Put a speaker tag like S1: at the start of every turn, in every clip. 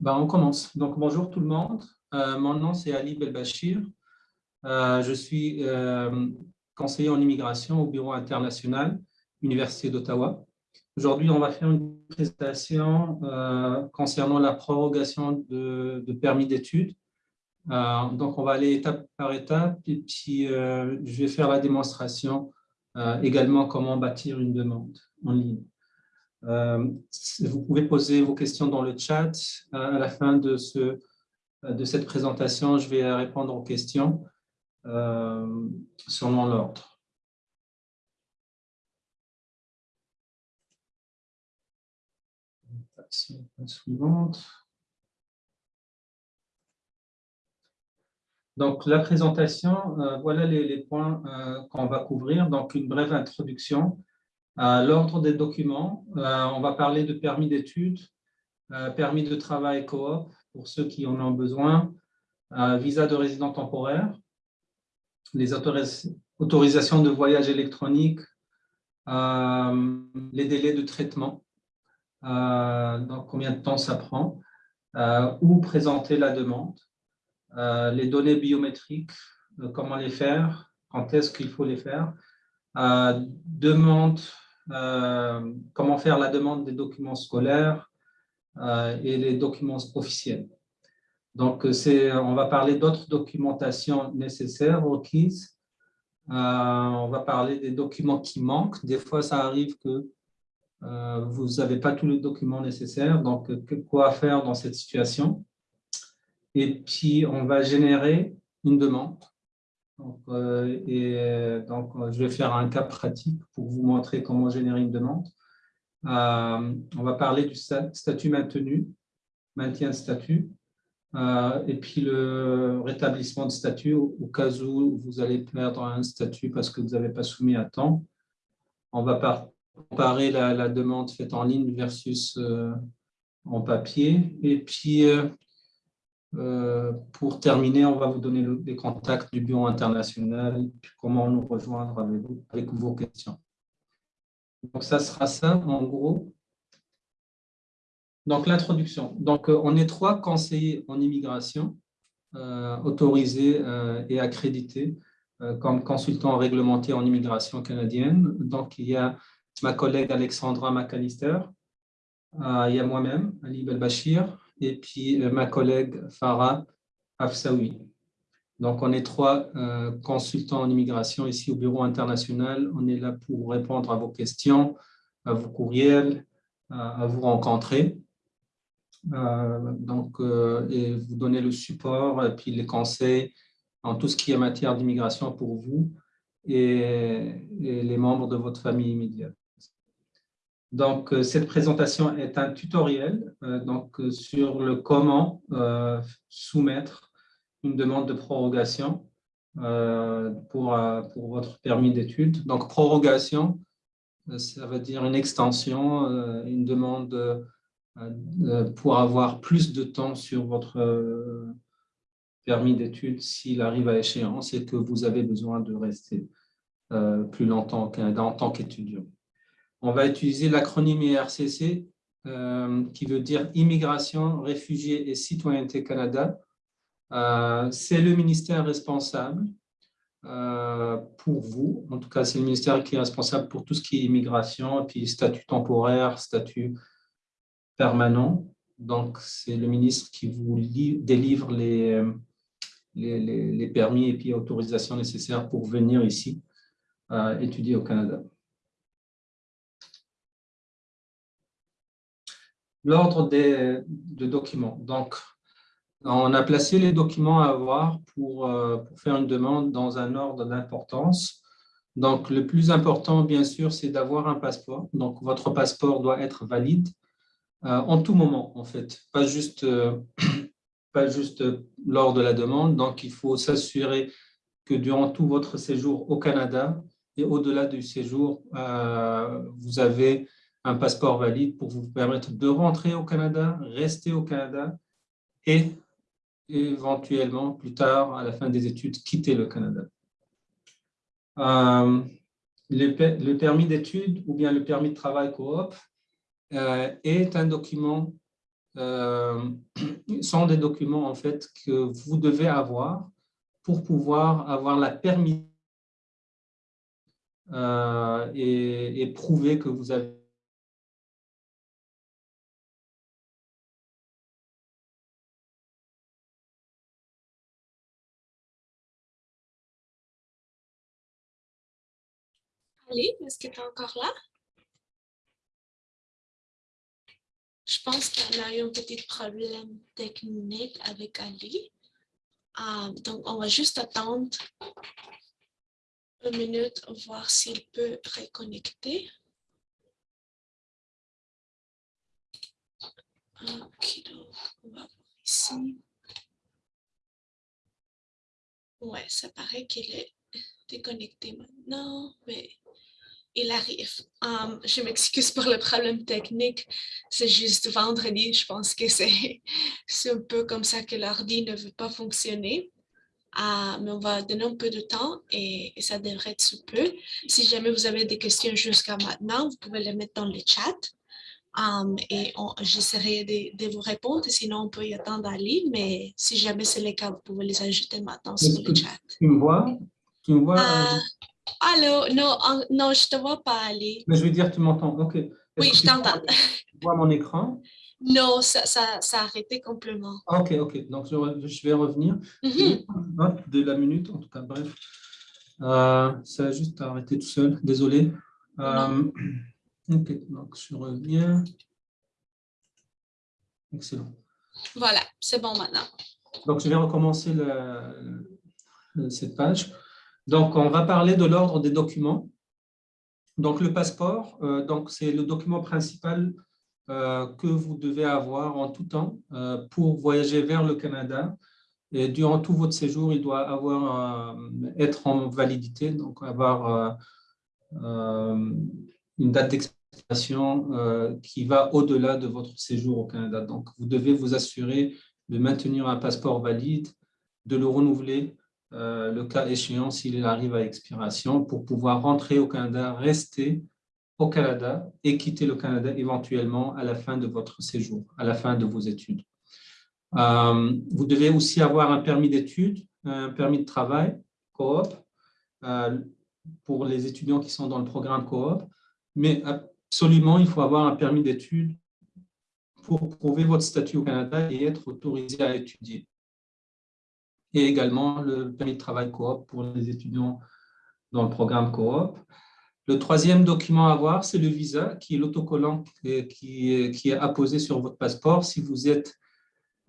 S1: Ben, on commence. Donc, bonjour tout le monde. Euh, mon nom, c'est Ali Belbachir. Euh, je suis euh, conseiller en immigration au Bureau international, Université d'Ottawa. Aujourd'hui, on va faire une présentation concernant la prorogation de, permis d'études. donc, on va aller étape par étape et puis je vais faire la démonstration également comment bâtir une demande en ligne. Euh, vous pouvez poser vos questions dans le chat. Euh, à la fin de, ce, de cette présentation, je vais répondre aux questions euh, selon l'ordre. Suivante. Donc, la présentation, voilà les, les points qu'on va couvrir. Donc, une brève introduction, L'ordre des documents, euh, on va parler de permis d'études, euh, permis de travail coop pour ceux qui en ont besoin, euh, visa de résident temporaire, les autorisations de voyage électronique, les délais de traitement, combien de temps ça prend, où présenter la demande, les données biométriques, comment les faire, quand est-ce qu'il faut les faire, demande euh, comment faire la demande des documents scolaires euh, et les documents officiels. Donc, on va parler d'autres documentations nécessaires, requises. Euh, on va parler des documents qui manquent. Des fois, ça arrive que vous n'avez pas tous les documents nécessaires. Donc, quoi faire dans cette situation? Et puis, on va générer une demande donc, euh, euh, euh, je vais faire un cas pratique pour vous montrer comment générer une demande. on va parler du statut maintenu, maintien de statut, et puis le rétablissement de statut au, cas où vous allez perdre un statut parce que vous n'avez pas soumis à temps. On va comparer la, demande faite en ligne versus en papier. Et puis, euh, pour terminer, on va vous donner les contacts du bureau international, comment nous rejoindre avec vos questions. Donc, ça sera ça, en gros. Donc, l'introduction. Donc, euh, on est trois conseillers en immigration euh, autorisés et accrédités comme consultants réglementés en immigration canadienne. Donc, il y a ma collègue Alexandra McAllister, il y a moi-même, Ali Belbachir, et puis euh, ma collègue Farah Afsaoui. Donc, on est trois euh, consultants en immigration ici au Bureau international. On est là pour répondre à vos questions, à vos courriels, à, vous rencontrer. Euh, donc, et vous donner le support et puis les conseils en tout ce qui est matière d'immigration pour vous et, et, les membres de votre famille immédiate. Donc, euh, cette présentation est un tutoriel euh, donc, euh, sur le comment soumettre une demande de prorogation pour, pour votre permis d'études. Donc, prorogation, ça veut dire une extension, une demande pour avoir plus de temps sur votre permis d'études s'il arrive à échéance et que vous avez besoin de rester plus longtemps en tant qu'étudiant on va utiliser l'acronyme IRCC, euh, qui veut dire Immigration, Réfugiés et Citoyenneté Canada. Euh, c'est le ministère responsable euh, pour vous. En tout cas, c'est le ministère qui est responsable pour tout ce qui est immigration, et puis statut temporaire, statut permanent. Donc, c'est le ministre qui vous délivre les, les, les, permis et puis autorisations nécessaires pour venir ici étudier au Canada. L'ordre des de documents. Donc, on a placé les documents à avoir pour, euh, pour faire une demande dans un ordre d'importance. Donc, le plus important, bien sûr, c'est d'avoir un passeport. Donc, votre passeport doit être valide euh, en tout moment, en fait, pas juste, euh, pas juste lors de la demande. Donc, il faut s'assurer que durant tout votre séjour au Canada et au-delà du séjour, vous avez un passeport valide pour vous permettre de rentrer au Canada, rester au Canada et éventuellement, plus tard, à la fin des études, quitter le Canada. Euh, le, permis d'études ou bien le permis de travail coop euh, est un document euh, sont des documents en fait que vous devez avoir pour pouvoir avoir la permission et, prouver que vous avez
S2: Ali, est-ce que tu es encore là? Je pense qu'on a eu un petit problème technique avec Ali. Ah, donc, on va juste attendre une minute, voir s'il peut reconnecter. Ok, donc on va voir ici. Ouais, ça paraît qu'il est déconnecté maintenant, mais il arrive. Um, je m'excuse pour le problème technique. C'est juste vendredi. Je pense que c'est un peu comme ça que l'ordi ne veut pas fonctionner. Uh, mais on va donner un peu de temps et, ça devrait être sous peu. Si jamais vous avez des questions jusqu'à maintenant, vous pouvez les mettre dans le chat. Um, et j'essaierai de, de, vous répondre. Sinon, on peut y attendre à ligne. Mais si jamais c'est le cas, vous pouvez les ajouter maintenant sur le chat.
S1: Tu me vois? Tu me vois?
S2: Uh, Allô, non, non, je ne te vois pas aller.
S1: Mais je veux dire, tu m'entends, ok.
S2: Oui, je t'entends.
S1: Tu vois mon écran?
S2: Non, ça, ça, ça, a arrêté complètement.
S1: Ok, ok, donc je, vais revenir.
S2: Mm-hmm.
S1: De la minute, en tout cas, bref. Euh, ça a juste arrêté tout seul, désolé. Euh, ok, donc je reviens. Excellent.
S2: Voilà, c'est bon maintenant.
S1: Donc, je vais recommencer cette page. Donc, on va parler de l'ordre des documents. Donc, le passeport, euh, c'est le document principal euh, que vous devez avoir en tout temps euh, pour voyager vers le Canada. Et durant tout votre séjour, il doit avoir, être en validité, donc avoir une date d'expiration qui va au-delà de votre séjour au Canada. Donc, vous devez vous assurer de maintenir un passeport valide, de le renouveler euh, le cas échéant s'il arrive à expiration pour pouvoir rentrer au Canada, rester au Canada et quitter le Canada éventuellement à la fin de votre séjour, à la fin de vos études. Euh, vous devez aussi avoir un permis d'études, un permis de travail, coop, euh, pour les étudiants qui sont dans le programme coop, mais absolument, il faut avoir un permis d'études pour prouver votre statut au Canada et être autorisé à étudier et également le permis de travail coop pour les étudiants dans le programme coop. Le troisième document à avoir, c'est le visa, qui est l'autocollant qui, est apposé sur votre passeport si vous êtes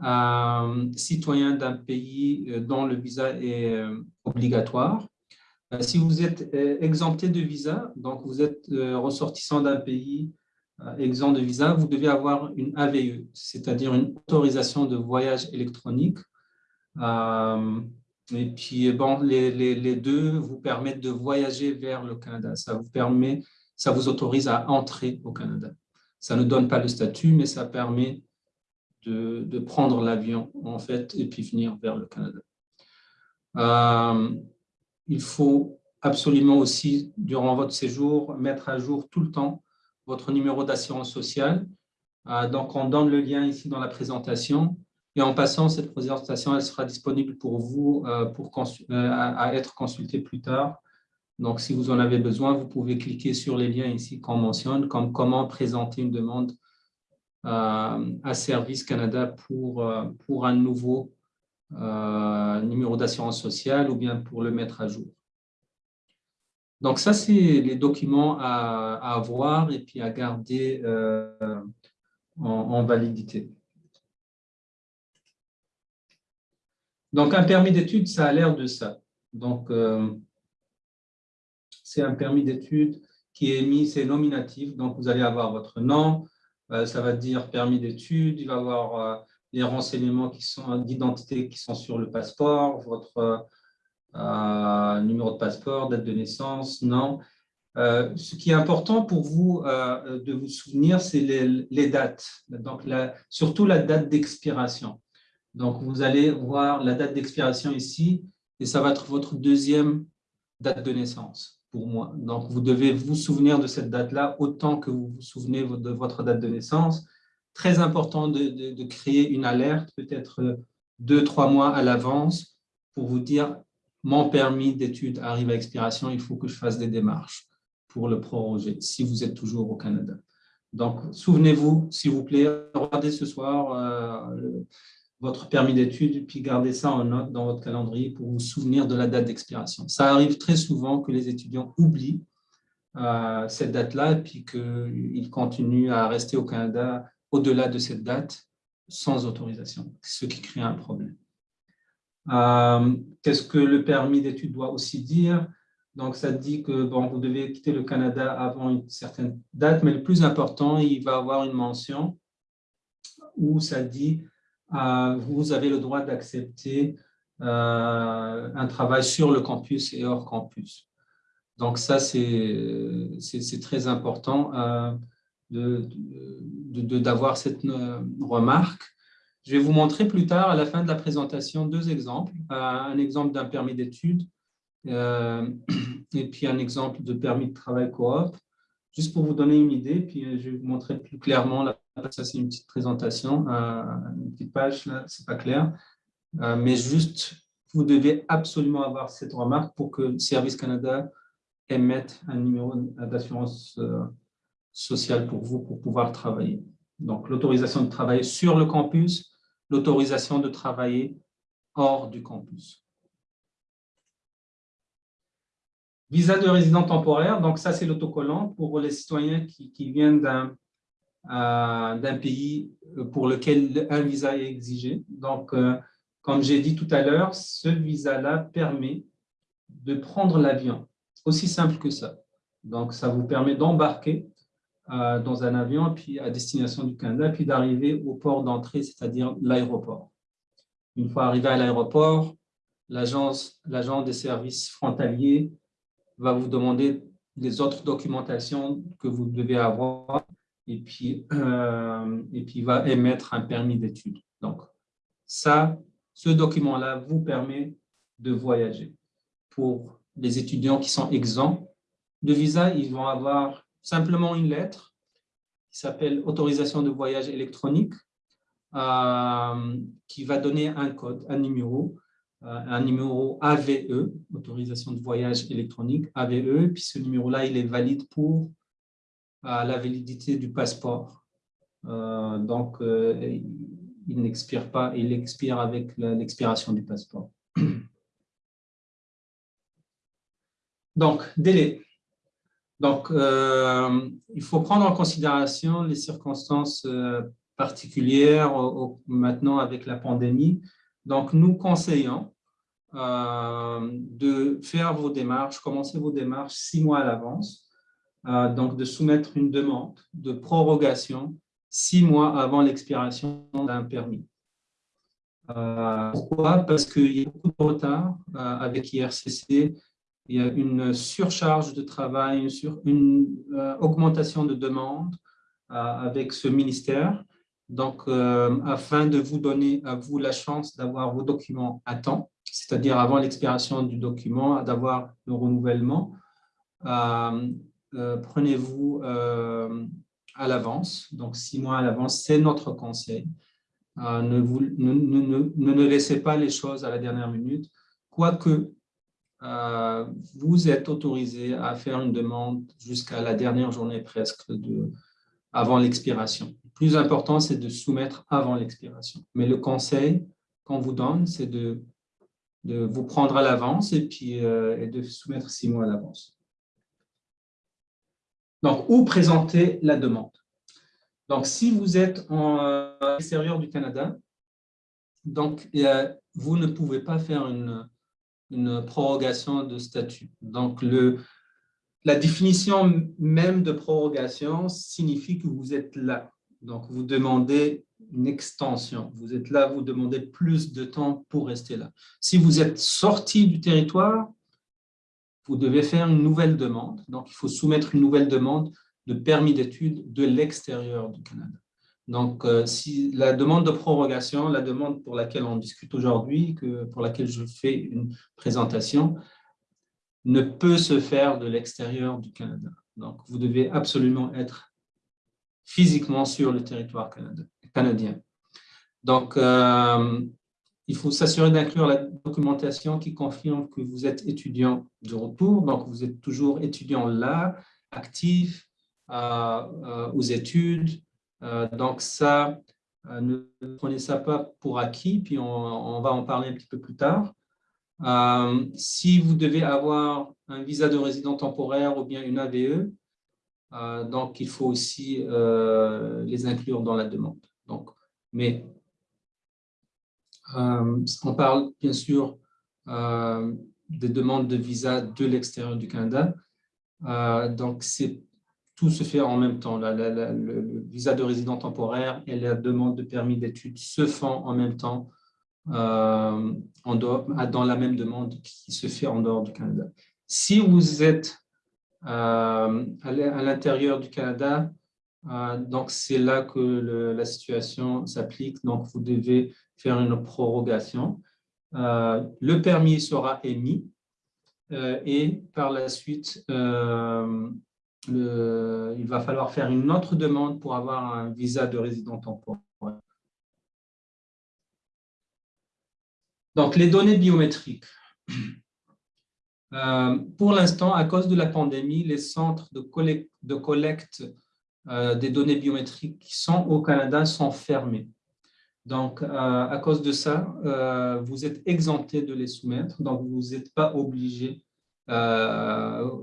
S1: euh, citoyen d'un pays euh, dont le visa est euh, obligatoire. Si vous êtes exempté de visa, donc vous êtes ressortissant d'un pays exempt de visa, vous devez avoir une AVE, c'est-à-dire une autorisation de voyage électronique euh, et puis, bon, les, deux vous permettent de voyager vers le Canada. Ça vous permet, ça vous autorise à entrer au Canada. Ça ne donne pas le statut, mais ça permet de, prendre l'avion, en fait, et puis venir vers le Canada. Euh, il faut absolument aussi, durant votre séjour, mettre à jour tout le temps votre numéro d'assurance sociale. Euh, donc, on donne le lien ici dans la présentation. Et en passant, cette présentation, sera disponible pour vous euh, pour euh, à, être consultée plus tard. Donc, si vous en avez besoin, vous pouvez cliquer sur les liens ici qu'on mentionne, comme comment présenter une demande euh, à Service Canada pour, pour un nouveau numéro d'assurance sociale ou bien pour le mettre à jour. Donc, ça, c'est les documents à, avoir et puis à garder en validité. Donc, un permis d'études, ça a l'air de ça. Donc, euh, c'est un permis d'études qui est émis, c'est nominatif. Donc, vous allez avoir votre nom, euh, ça va dire permis d'études, il va y avoir euh, les renseignements d'identité qui sont sur le passeport, votre numéro de passeport, date de naissance, nom. ce qui est important pour vous de vous souvenir, c'est les, dates, surtout la date d'expiration. Donc, vous allez voir la date d'expiration ici, et ça va être votre deuxième date de naissance pour moi. Donc, vous devez vous souvenir de cette date-là autant que vous vous souvenez de votre date de naissance. très important de, créer une alerte, peut-être deux, trois mois à l'avance, pour vous dire mon permis d'études arrive à expiration, il faut que je fasse des démarches pour le proroger, si vous êtes toujours au Canada. Donc, souvenez-vous, s'il vous plaît, regardez ce soir euh, votre permis d'études, puis gardez ça en note dans votre calendrier pour vous souvenir de la date d'expiration. Ça arrive très souvent que les étudiants oublient euh, cette date-là, puis qu'ils continuent à rester au Canada au-delà de cette date sans autorisation, ce qui crée un problème. Euh, qu'est-ce que le permis d'études doit aussi dire? Donc, ça dit que bon, vous devez quitter le Canada avant une certaine date, mais le plus important, il va avoir une mention où ça dit vous avez le droit d'accepter euh, un travail sur le campus et hors campus. Donc, ça, c'est très important d'avoir cette remarque. Je vais vous montrer plus tard, à la fin de la présentation, deux exemples. Euh, un exemple d'un permis d'études euh, et puis un exemple de permis de travail coop, juste pour vous donner une idée, puis euh, je vais vous montrer plus clairement, là, ça c'est une petite présentation, une petite page, là, c'est pas clair, mais juste, vous devez absolument avoir cette remarque pour que Service Canada émette un numéro d'assurance sociale pour vous, pour pouvoir travailler. Donc, l'autorisation de travailler sur le campus, l'autorisation de travailler hors du campus. Visa de résident temporaire, donc ça c'est l'autocollant pour les citoyens qui, viennent euh, d'un pays pour lequel un visa est exigé. Donc, euh, comme j'ai dit tout à l'heure, ce visa-là permet de prendre l'avion, aussi simple que ça. Donc, ça vous permet d'embarquer euh, dans un avion puis à destination du Canada, puis d'arriver au port d'entrée, c'est-à-dire l'aéroport. Une fois arrivé à l'aéroport, l'agent des services frontaliers va vous demander les autres documentations que vous devez avoir et puis, euh, et puis va émettre un permis d'études. Donc, ça, ce document-là vous permet de voyager. Pour les étudiants qui sont exempts de visa, ils vont avoir simplement une lettre qui s'appelle autorisation de voyage électronique, euh, qui va donner un code, un numéro, euh, un numéro AVE, autorisation de voyage électronique, AVE, puis ce numéro-là, il est valide pour euh, la validité du passeport. donc, il n'expire pas, il expire avec l'expiration du passeport. Donc, délai. Donc, euh, il faut prendre en considération les circonstances euh, particulières maintenant avec la pandémie. Donc, nous conseillons euh, de faire vos démarches, commencer vos démarches six mois à l'avance, donc de soumettre une demande de prorogation six mois avant l'expiration d'un permis. pourquoi? Parce qu'il y a beaucoup de retard avec IRCC il y a une surcharge de travail, une, sur, une euh, augmentation de demande euh, avec ce ministère. Donc, euh, afin de vous donner à vous la chance d'avoir vos documents à temps, c'est-à-dire avant l'expiration du document, d'avoir le renouvellement, prenez-vous à l'avance, donc six mois à l'avance, c'est notre conseil. ne, vous, ne, ne, ne laissez pas les choses à la dernière minute, quoique euh, vous êtes autorisé à faire une demande jusqu'à la dernière journée presque de, avant l'expiration. Le plus important, c'est de soumettre avant l'expiration. Mais le conseil qu'on vous donne, c'est de, de, vous prendre à l'avance et euh, et de soumettre six mois à l'avance. Donc, où présenter la demande Donc, si vous êtes en euh, extérieur du Canada, donc, vous ne pouvez pas faire une, une prorogation de statut. Donc, le, la définition même de prorogation signifie que vous êtes là. Donc, vous demandez une extension. Vous êtes là, vous demandez plus de temps pour rester là. Si vous êtes sorti du territoire, vous devez faire une nouvelle demande. Donc, il faut soumettre une nouvelle demande de permis d'études de l'extérieur du Canada. Donc, euh, si la demande de prorogation, la demande pour laquelle on discute aujourd'hui, pour laquelle je fais une présentation, ne peut se faire de l'extérieur du Canada. Donc, vous devez absolument être physiquement sur le territoire canadien. Donc, euh, il faut s'assurer d'inclure la documentation qui confirme que vous êtes étudiant de retour, donc vous êtes toujours étudiant là, actif, euh, aux études. donc ça, ne prenez ça pas pour acquis, puis on, va en parler un petit peu plus tard. si vous devez avoir un visa de résident temporaire ou bien une AVE, euh, donc, il faut aussi euh, les inclure dans la demande. Donc, mais euh, on parle bien sûr des demandes de visa de l'extérieur du Canada. donc, tout se fait en même temps. le visa de résident temporaire et la demande de permis d'études se font en même temps dans la même demande qui se fait en dehors du Canada. Si vous êtes euh, à l'intérieur du Canada. Euh, donc, c'est là que la situation s'applique. Donc, vous devez faire une prorogation. Euh, le permis sera émis et par la suite, il va falloir faire une autre demande pour avoir un visa de résident temporaire. Donc, les données biométriques. Euh, pour l'instant, à cause de la pandémie, les centres de collecte, euh, des données biométriques qui sont au Canada sont fermés. Donc, euh, à cause de ça, vous êtes exempté de les soumettre, donc vous n'êtes pas obligé de,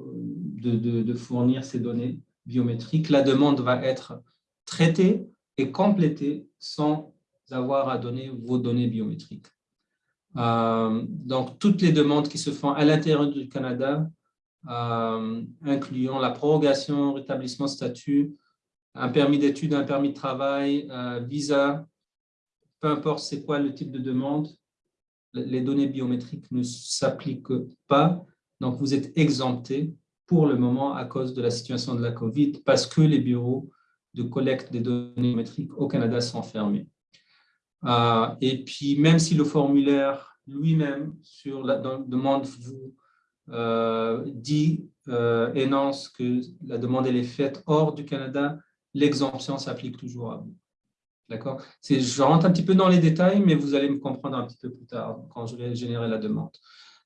S1: fournir ces données biométriques. La demande va être traitée et complétée sans avoir à donner vos données biométriques. Euh, donc, toutes les demandes qui se font à l'intérieur du Canada, euh, incluant la prorogation, rétablissement statut, un permis d'études, un permis de travail, euh, visa, peu importe c'est quoi le type de demande, les données biométriques ne s'appliquent pas. Donc, vous êtes exempté pour le moment à cause de la situation de la COVID parce que les bureaux de collecte des données biométriques au Canada sont fermés. Euh, et puis, même si le formulaire lui-même sur la demande vous euh, dit, euh, énonce que la demande elle est faite hors du Canada, l'exemption s'applique toujours à vous. D'accord? Je rentre un petit peu dans les détails, mais vous allez me comprendre un petit peu plus tard quand je vais générer la demande.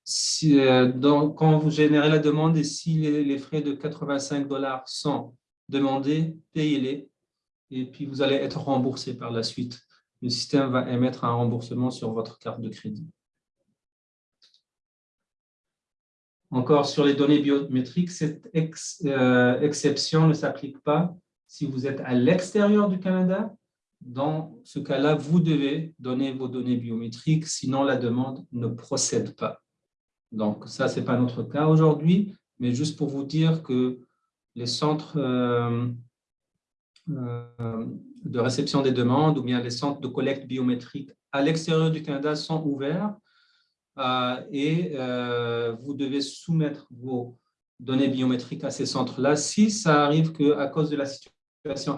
S1: Si, donc, quand vous générez la demande et si les, les frais de 85 dollars sont demandés, payez-les et puis vous allez être remboursé par la suite le système va émettre un remboursement sur votre carte de crédit. Encore sur les données biométriques, cette euh, exception ne s'applique pas si vous êtes à l'extérieur du Canada. Dans ce cas-là, vous devez donner vos données biométriques, sinon la demande ne procède pas. Donc, ça, ce n'est pas notre cas aujourd'hui, mais juste pour vous dire que les centres euh, euh, de réception des demandes ou bien les centres de collecte biométrique à l'extérieur du Canada sont ouverts euh, et vous devez soumettre vos données biométriques à ces centres-là. Si ça arrive qu'à cause de la situation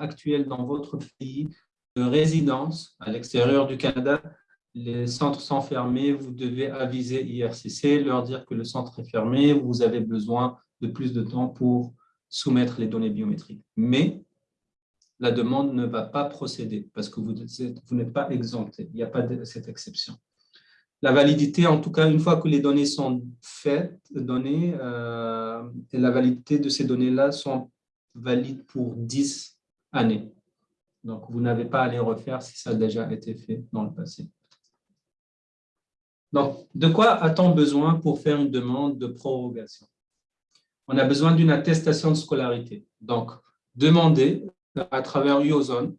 S1: actuelle dans votre pays de résidence à l'extérieur du Canada, les centres sont fermés, vous devez aviser IRCC, leur dire que le centre est fermé, vous avez besoin de plus de temps pour soumettre les données biométriques. Mais la demande ne va pas procéder parce que vous, n'êtes pas exempté. Il n'y a pas cette exception. La validité, en tout cas, une fois que les données sont faites, données, euh, et la validité de ces données-là sont valides pour 10 années. Donc, vous n'avez pas à les refaire si ça a déjà été fait dans le passé. Donc, de quoi a-t-on besoin pour faire une demande de prorogation? On a besoin d'une attestation de scolarité. Donc, demandez à travers UOZone,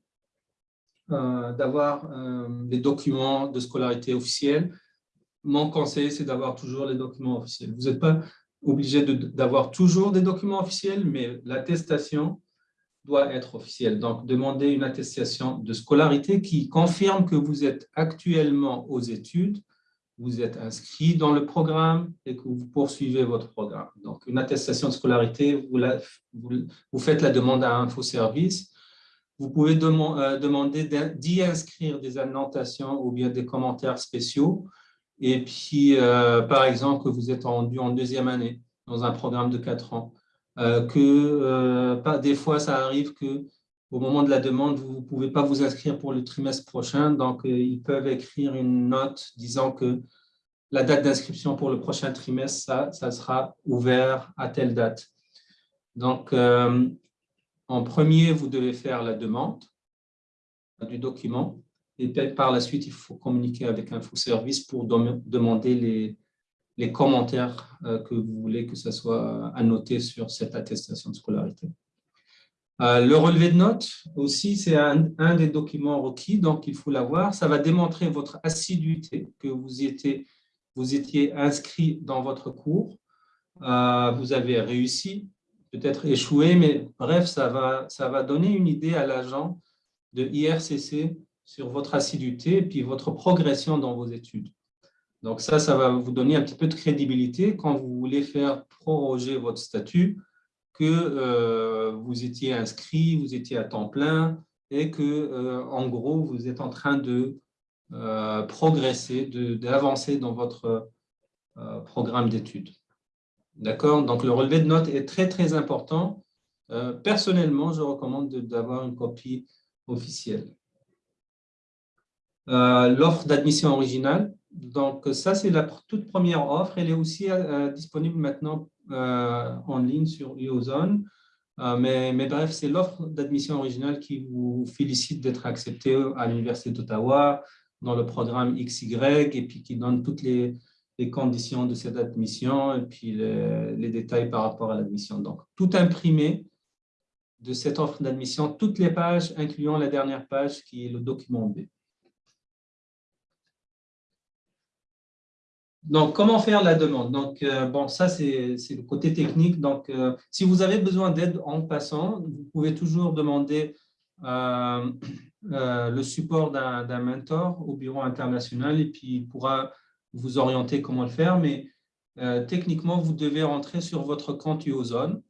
S1: euh, d'avoir euh, des documents de scolarité officiels. Mon conseil, c'est d'avoir toujours les documents officiels. Vous n'êtes pas obligé d'avoir toujours des documents officiels, mais l'attestation doit être officielle. Donc, demandez une attestation de scolarité qui confirme que vous êtes actuellement aux études vous êtes inscrit dans le programme et que vous poursuivez votre programme. Donc, une attestation de scolarité, vous, faites la demande à InfoService. Vous pouvez euh, demander d'y inscrire des annotations ou bien des commentaires spéciaux. Et puis, euh, par exemple, que vous êtes en, en deuxième année dans un programme de quatre ans. Euh, que des fois, ça arrive que au moment de la demande, vous ne pouvez pas vous inscrire pour le trimestre prochain, donc ils peuvent écrire une note disant que la date d'inscription pour le prochain trimestre, ça, ça, sera ouvert à telle date. Donc, en premier, vous devez faire la demande du document et par la suite, il faut communiquer avec InfoService pour demander les, les commentaires euh, que vous voulez que ce soit annoté sur cette attestation de scolarité. Euh, le relevé de notes aussi, c'est un, des documents requis, donc il faut l'avoir. Ça va démontrer votre assiduité, que vous étiez, vous étiez inscrit dans votre cours. Euh, vous avez réussi, peut-être échoué, mais bref, ça va, ça va donner une idée à l'agent de IRCC sur votre assiduité et puis votre progression dans vos études. Donc ça, ça va vous donner un petit peu de crédibilité quand vous voulez faire proroger votre statut, que euh, vous étiez inscrit, vous étiez à temps plein et que, euh, en gros, vous êtes en train de euh, progresser, d'avancer dans votre programme d'études. D'accord? Donc, le relevé de notes est très, très important. personnellement, je recommande d'avoir une copie officielle. L'offre d'admission originale, donc, ça, c'est la toute première offre. Elle est aussi euh, disponible maintenant euh, en ligne sur UOZone. Euh, mais, mais, bref, c'est l'offre d'admission originale qui vous félicite d'être accepté à l'Université d'Ottawa dans le programme XY et puis qui donne toutes les, conditions de cette admission et puis les détails par rapport à l'admission. Donc, tout imprimé de cette offre d'admission, toutes les pages, incluant la dernière page qui est le document B. Donc, comment faire la demande? Donc, euh, bon, ça, c'est le côté technique. Donc, euh, si vous avez besoin d'aide en passant, vous pouvez toujours demander euh, le support d'un mentor au bureau international et puis il pourra vous orienter comment le faire. Mais techniquement, vous devez rentrer sur votre compte UOZone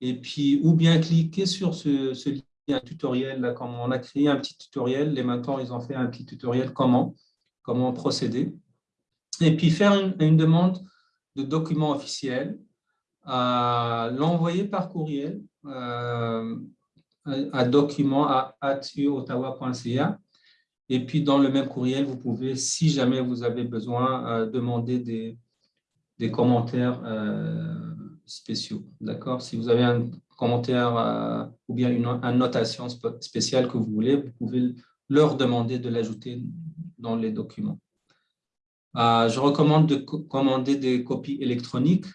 S1: et puis ou bien cliquer sur ce, lien tutoriel. Là, comme on a créé un petit tutoriel, les mentors, ils ont fait un petit tutoriel comment, comment procéder et puis faire une, demande de document officiel, euh, l'envoyer par courriel euh, à document à et puis dans le même courriel, vous pouvez, si jamais vous avez besoin, euh, demander des, des commentaires spéciaux. D'accord? Si vous avez un commentaire ou bien une, une notation spéciale que vous voulez, vous pouvez leur demander de l'ajouter dans les documents. Euh, je recommande de commander des copies électroniques.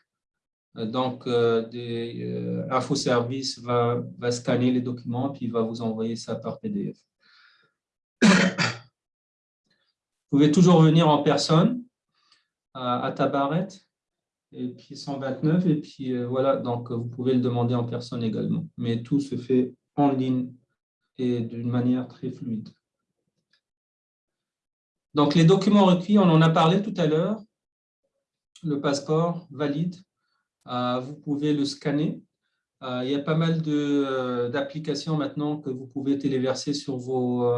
S1: Euh, donc, euh, des, InfoService va, scanner les documents puis va vous envoyer ça par PDF. Vous pouvez toujours venir en personne à Tabaret et puis 129 et puis voilà, donc vous pouvez le demander en personne également. Mais tout se fait en ligne et d'une manière très fluide. Donc, les documents requis, on en a parlé tout à l'heure. Le passeport valide, euh, vous pouvez le scanner. Euh, il y a pas mal euh, d'applications maintenant que vous pouvez téléverser sur vos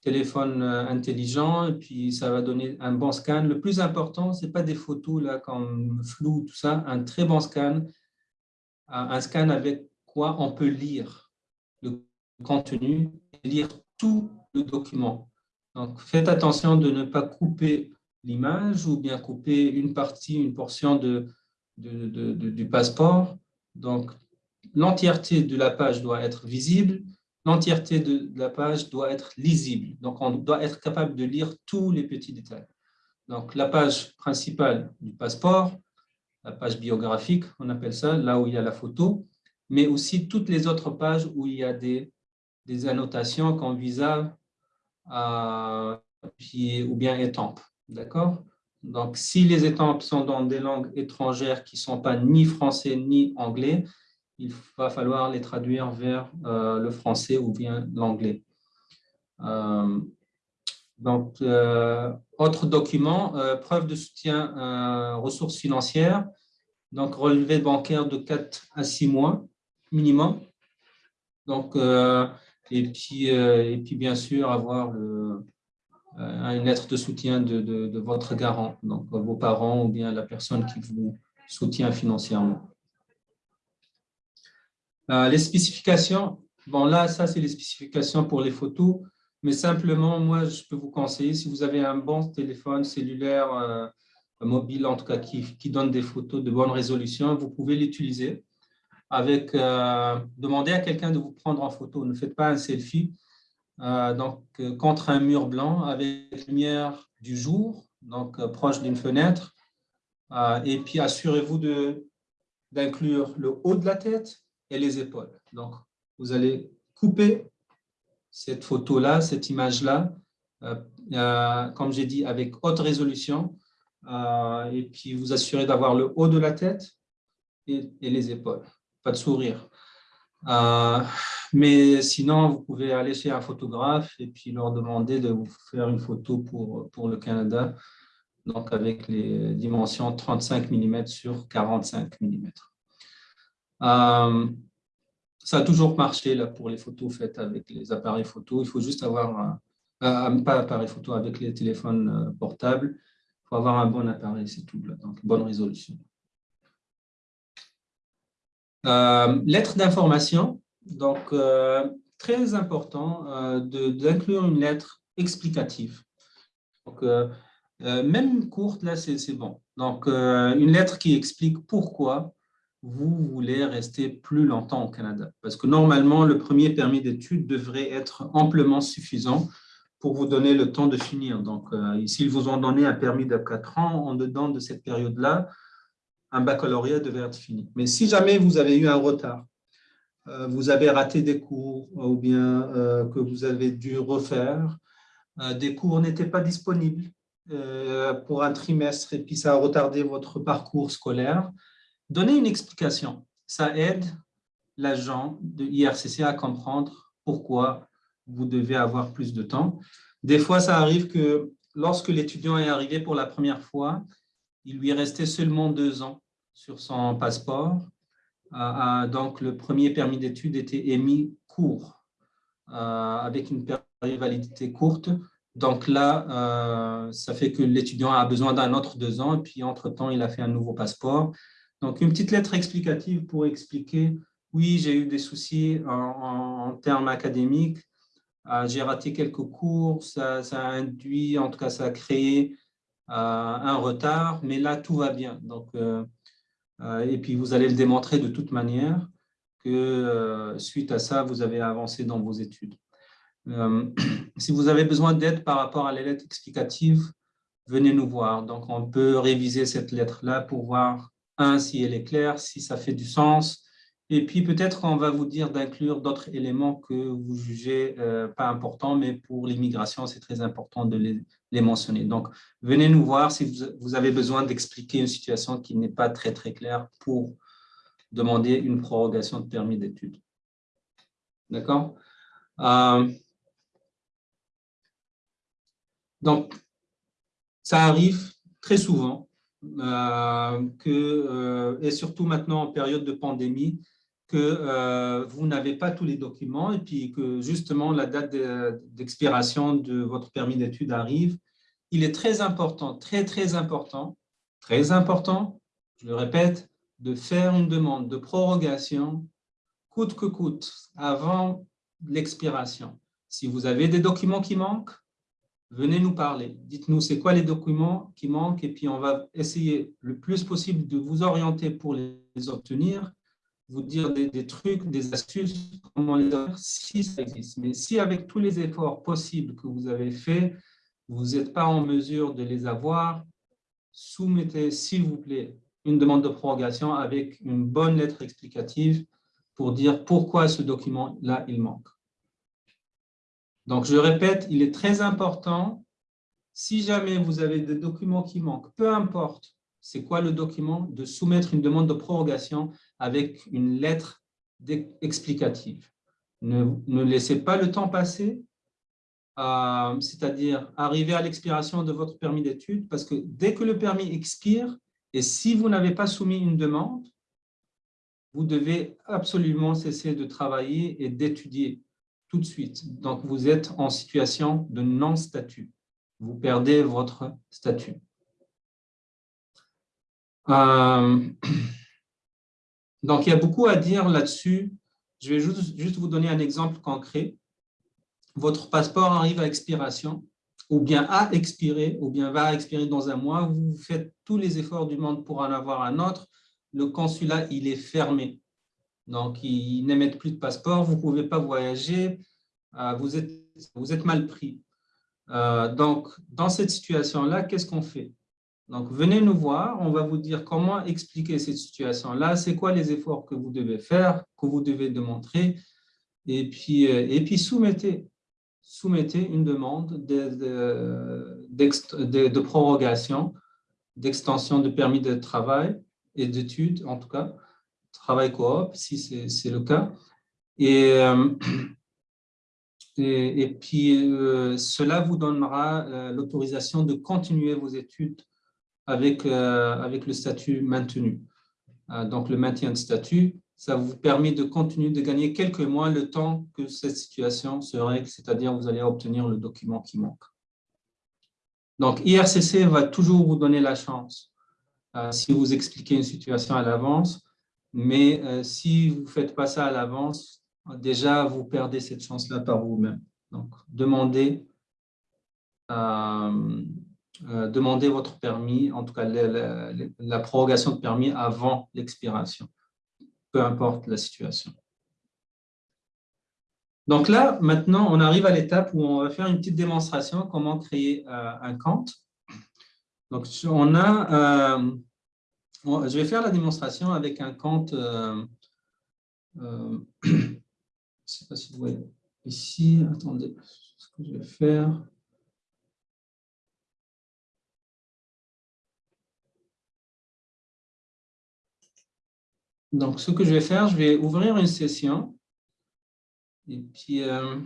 S1: téléphones intelligents et puis ça va donner un bon scan. Le plus important, ce n'est pas des photos là, comme flou, tout ça, un très bon scan, un scan avec quoi on peut lire le contenu, lire tout le document. Donc, faites attention de ne pas couper l'image ou bien couper une partie, une portion de, du passeport. Donc, l'entièreté de la page doit être visible, l'entièreté de la page doit être lisible. Donc, on doit être capable de lire tous les petits détails. Donc, la page principale du passeport, la page biographique, on appelle ça, là où il y a la photo, mais aussi toutes les autres pages où il y a des, des annotations comme visa, euh, ou bien étampes. D'accord? Donc, si les étampes sont dans des langues étrangères qui ne sont pas ni français ni anglais, il va falloir les traduire vers euh, le français ou bien l'anglais. Euh, donc, autre document, preuve de soutien ressources financières, donc relevé bancaire de 4 à 6 mois minimum. Donc, et puis, euh, et puis bien sûr, avoir le, euh, une lettre de soutien de, de, votre garant, donc vos parents ou bien la personne qui vous soutient financièrement. Euh, les spécifications, bon là, ça c'est les spécifications pour les photos, mais simplement, moi, je peux vous conseiller, si vous avez un bon téléphone cellulaire, mobile en tout cas, qui, qui, donne des photos de bonne résolution, vous pouvez l'utiliser avec, euh, demandez à quelqu'un de vous prendre en photo, ne faites pas un selfie, euh, donc, contre un mur blanc avec lumière du jour, donc proche d'une fenêtre, et puis assurez-vous d'inclure le haut de la tête et les épaules. Donc, vous allez couper cette photo-là, cette image-là, euh, euh, comme j'ai dit, avec haute résolution, euh, et puis vous assurez d'avoir le haut de la tête et, les épaules, pas de sourire. mais sinon, vous pouvez aller chez un photographe et puis leur demander de vous faire une photo pour, pour le Canada, donc avec les dimensions 35 mm sur 45 mm ça a toujours marché là, pour les photos faites avec les appareils photo. Il faut juste avoir, un, pas appareil photo, avec les téléphones euh, portables. Il faut avoir un bon appareil, c'est tout, donc bonne résolution. Euh, lettre d'information, donc euh, très important d'inclure une lettre explicative. Donc, même courte, là, c'est bon. Donc, une lettre qui explique pourquoi vous voulez rester plus longtemps au Canada. Parce que normalement, le premier permis d'études devrait être amplement suffisant pour vous donner le temps de finir. Donc, euh, s'ils vous ont donné un permis de 4 ans, en dedans de cette période-là, un baccalauréat devrait être fini. Mais si jamais vous avez eu un retard, euh, vous avez raté des cours ou bien euh, que vous avez dû refaire, des cours n'étaient pas disponibles pour un trimestre et puis ça a retardé votre parcours scolaire, Donner une explication, ça aide l'agent de IRCC à comprendre pourquoi vous devez avoir plus de temps. Des fois, ça arrive que lorsque l'étudiant est arrivé pour la première fois, il lui restait seulement deux ans sur son passeport. Euh, euh, donc, le premier permis d'études était émis court, euh, avec une période de validité courte. Donc là, ça fait que l'étudiant a besoin d'un autre deux ans, et puis entre-temps, il a fait un nouveau passeport. Donc, une petite lettre explicative pour expliquer, oui, j'ai eu des soucis en, termes académiques, j'ai raté quelques cours, ça, a induit, en tout cas, ça a créé un retard, mais là, tout va bien. Donc, et puis, vous allez le démontrer de toute manière que suite à ça, vous avez avancé dans vos études. si vous avez besoin d'aide par rapport à les lettres explicatives, venez nous voir. Donc, on peut réviser cette lettre-là pour voir un, si elle est claire, si ça fait du sens. Et puis peut-être qu'on va vous dire d'inclure d'autres éléments que vous jugez euh, pas importants, mais pour l'immigration, c'est très important de les, mentionner. Donc, venez nous voir si vous, avez besoin d'expliquer une situation qui n'est pas très, très claire pour demander une prorogation de permis d'études. D'accord? Euh, Donc, ça arrive très souvent euh, que, euh, et surtout maintenant en période de pandémie, que euh, vous n'avez pas tous les documents et puis que justement la date d'expiration de votre permis d'études arrive, il est très important, très très important, très important, je le répète, de faire une demande de prorogation coûte que coûte avant l'expiration. Si vous avez des documents qui manquent, venez nous parler. Dites-nous c'est quoi les documents qui manquent et puis on va essayer le plus possible de vous orienter pour les obtenir, vous dire des, trucs, des astuces, comment les avoir si ça existe. Mais si avec tous les efforts possibles que vous avez faits, vous n'êtes pas en mesure de les avoir, soumettez s'il vous plaît une demande de prorogation avec une bonne lettre explicative pour dire pourquoi ce document-là, il manque. Donc, je répète, il est très important, si jamais vous avez des documents qui manquent, peu importe c'est quoi le document, de soumettre une demande de prorogation avec une lettre explicative. Ne, laissez pas le temps passer, euh, c'est-à-dire arriver à l'expiration de votre permis d'études, parce que dès que le permis expire, et si vous n'avez pas soumis une demande, vous devez absolument cesser de travailler et d'étudier tout de suite. Donc, vous êtes en situation de non-statut. Vous perdez votre statut. Euh, donc, il y a beaucoup à dire là-dessus. Je vais juste, vous donner un exemple concret. Votre passeport arrive à expiration, ou bien a expiré, ou bien va expirer dans un mois. Vous faites tous les efforts du monde pour en avoir un autre. Le consulat, il est fermé. Donc, ils n'émettent plus de passeport, vous ne pouvez pas voyager, euh, vous êtes, vous êtes mal pris. Euh, donc, dans cette situation-là, qu'est-ce qu'on fait? Donc, venez nous voir, on va vous dire comment expliquer cette situation-là, c'est quoi les efforts que vous devez faire, que vous devez démontrer, et puis, euh, et puis soumettez, une demande de, prorogation, d'extension de permis de travail et d'études, en tout cas, travail coop, si c'est le cas. Et, euh, puis, euh, cela vous donnera l'autorisation de continuer vos études avec, avec le statut maintenu. donc, le maintien de statut, ça vous permet de continuer de gagner quelques mois le temps que cette situation se règle, c'est-à-dire vous allez obtenir le document qui manque. Donc, IRCC va toujours vous donner la chance, si vous expliquez une situation à l'avance, mais euh, si vous ne faites pas ça à l'avance, déjà, vous perdez cette chance-là par vous-même. Donc, demandez, euh, euh, demandez votre permis, en tout cas la, prorogation de permis avant l'expiration, peu importe la situation. Donc là, maintenant, on arrive à l'étape où on va faire une petite démonstration comment créer un compte. Donc, on a je vais faire la démonstration avec un compte, euh, euh, je ne sais pas si vous voyez ici, attendez, ce que je vais faire. Donc, ce que je vais faire, je vais ouvrir une session. Et puis euh,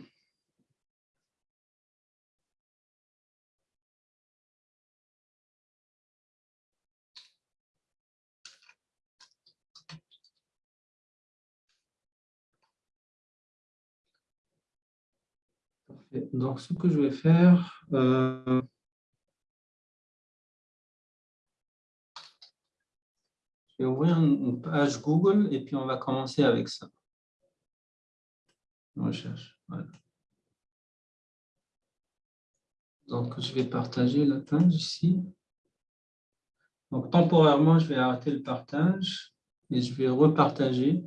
S1: Donc, ce que je vais faire, euh, je vais ouvrir une page Google et puis on va commencer avec ça. Recherche, voilà. Donc, je vais partager la page ici. Donc, temporairement, je vais arrêter le partage et je vais repartager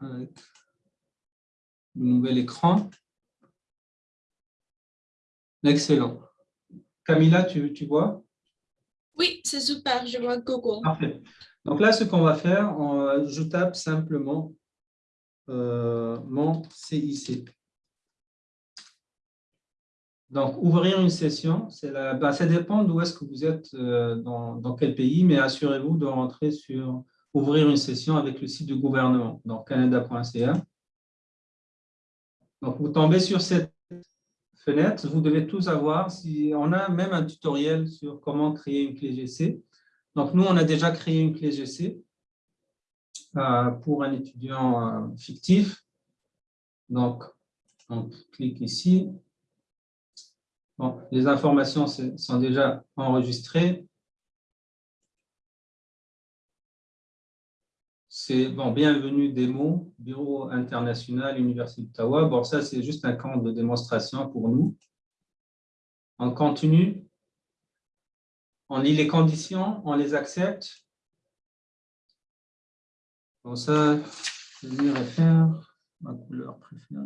S1: avec nouvel écran. Excellent. Camilla, tu, tu vois?
S2: Oui, c'est super, je vois Google.
S1: Parfait. Donc là, ce qu'on va faire, je tape simplement euh, mon CIC. Donc, ouvrir une session, la, bah, ça dépend d'où est-ce que vous êtes, euh, dans, quel pays, mais assurez-vous de rentrer sur ouvrir une session avec le site du gouvernement, donc canada.ca. Donc, vous tombez sur cette vous devez tous avoir, si, on a même un tutoriel sur comment créer une clé GC. Donc, nous, on a déjà créé une clé GC euh, pour un étudiant euh, fictif. Donc, on clique ici. Bon, les informations sont déjà enregistrées. C'est bon, bienvenue démo, Bureau international, Université d'Ottawa. Bon, ça, c'est juste un camp de démonstration pour nous. On continue. On lit les conditions, on les accepte. Bon, ça, je vais faire ma couleur préférée.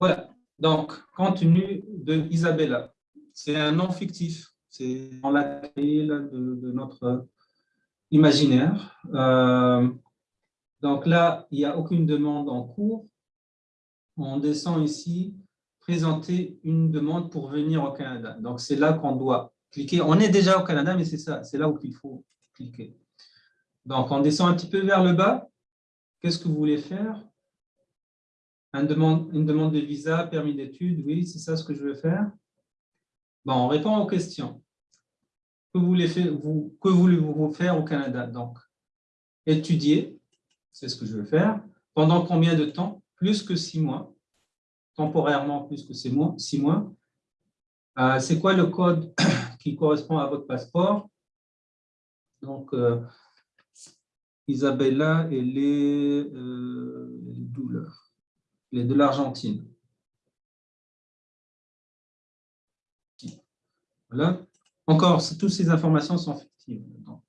S1: Voilà, donc, contenu de Isabella. C'est un nom fictif, c'est dans la clé de, notre imaginaire. Euh, donc là, il n'y a aucune demande en cours. On descend ici, présenter une demande pour venir au Canada. Donc, c'est là qu'on doit cliquer. On est déjà au Canada, mais c'est ça, c'est là où il faut cliquer. Donc, on descend un petit peu vers le bas. Qu'est-ce que vous voulez faire? Une demande, une demande de visa, permis d'études, oui, c'est ça ce que je veux faire. Bon, on répond aux questions. Que voulez-vous voulez faire au Canada Donc, étudier, c'est ce que je veux faire. Pendant combien de temps? Plus que six mois. temporairement plus que six mois. Six mois. Euh, c'est quoi le code qui correspond à votre passeport? Donc, euh, Isabella, elle est, euh, elle est de l'Argentine. Voilà. Encore, toutes ces informations sont fictives, donc,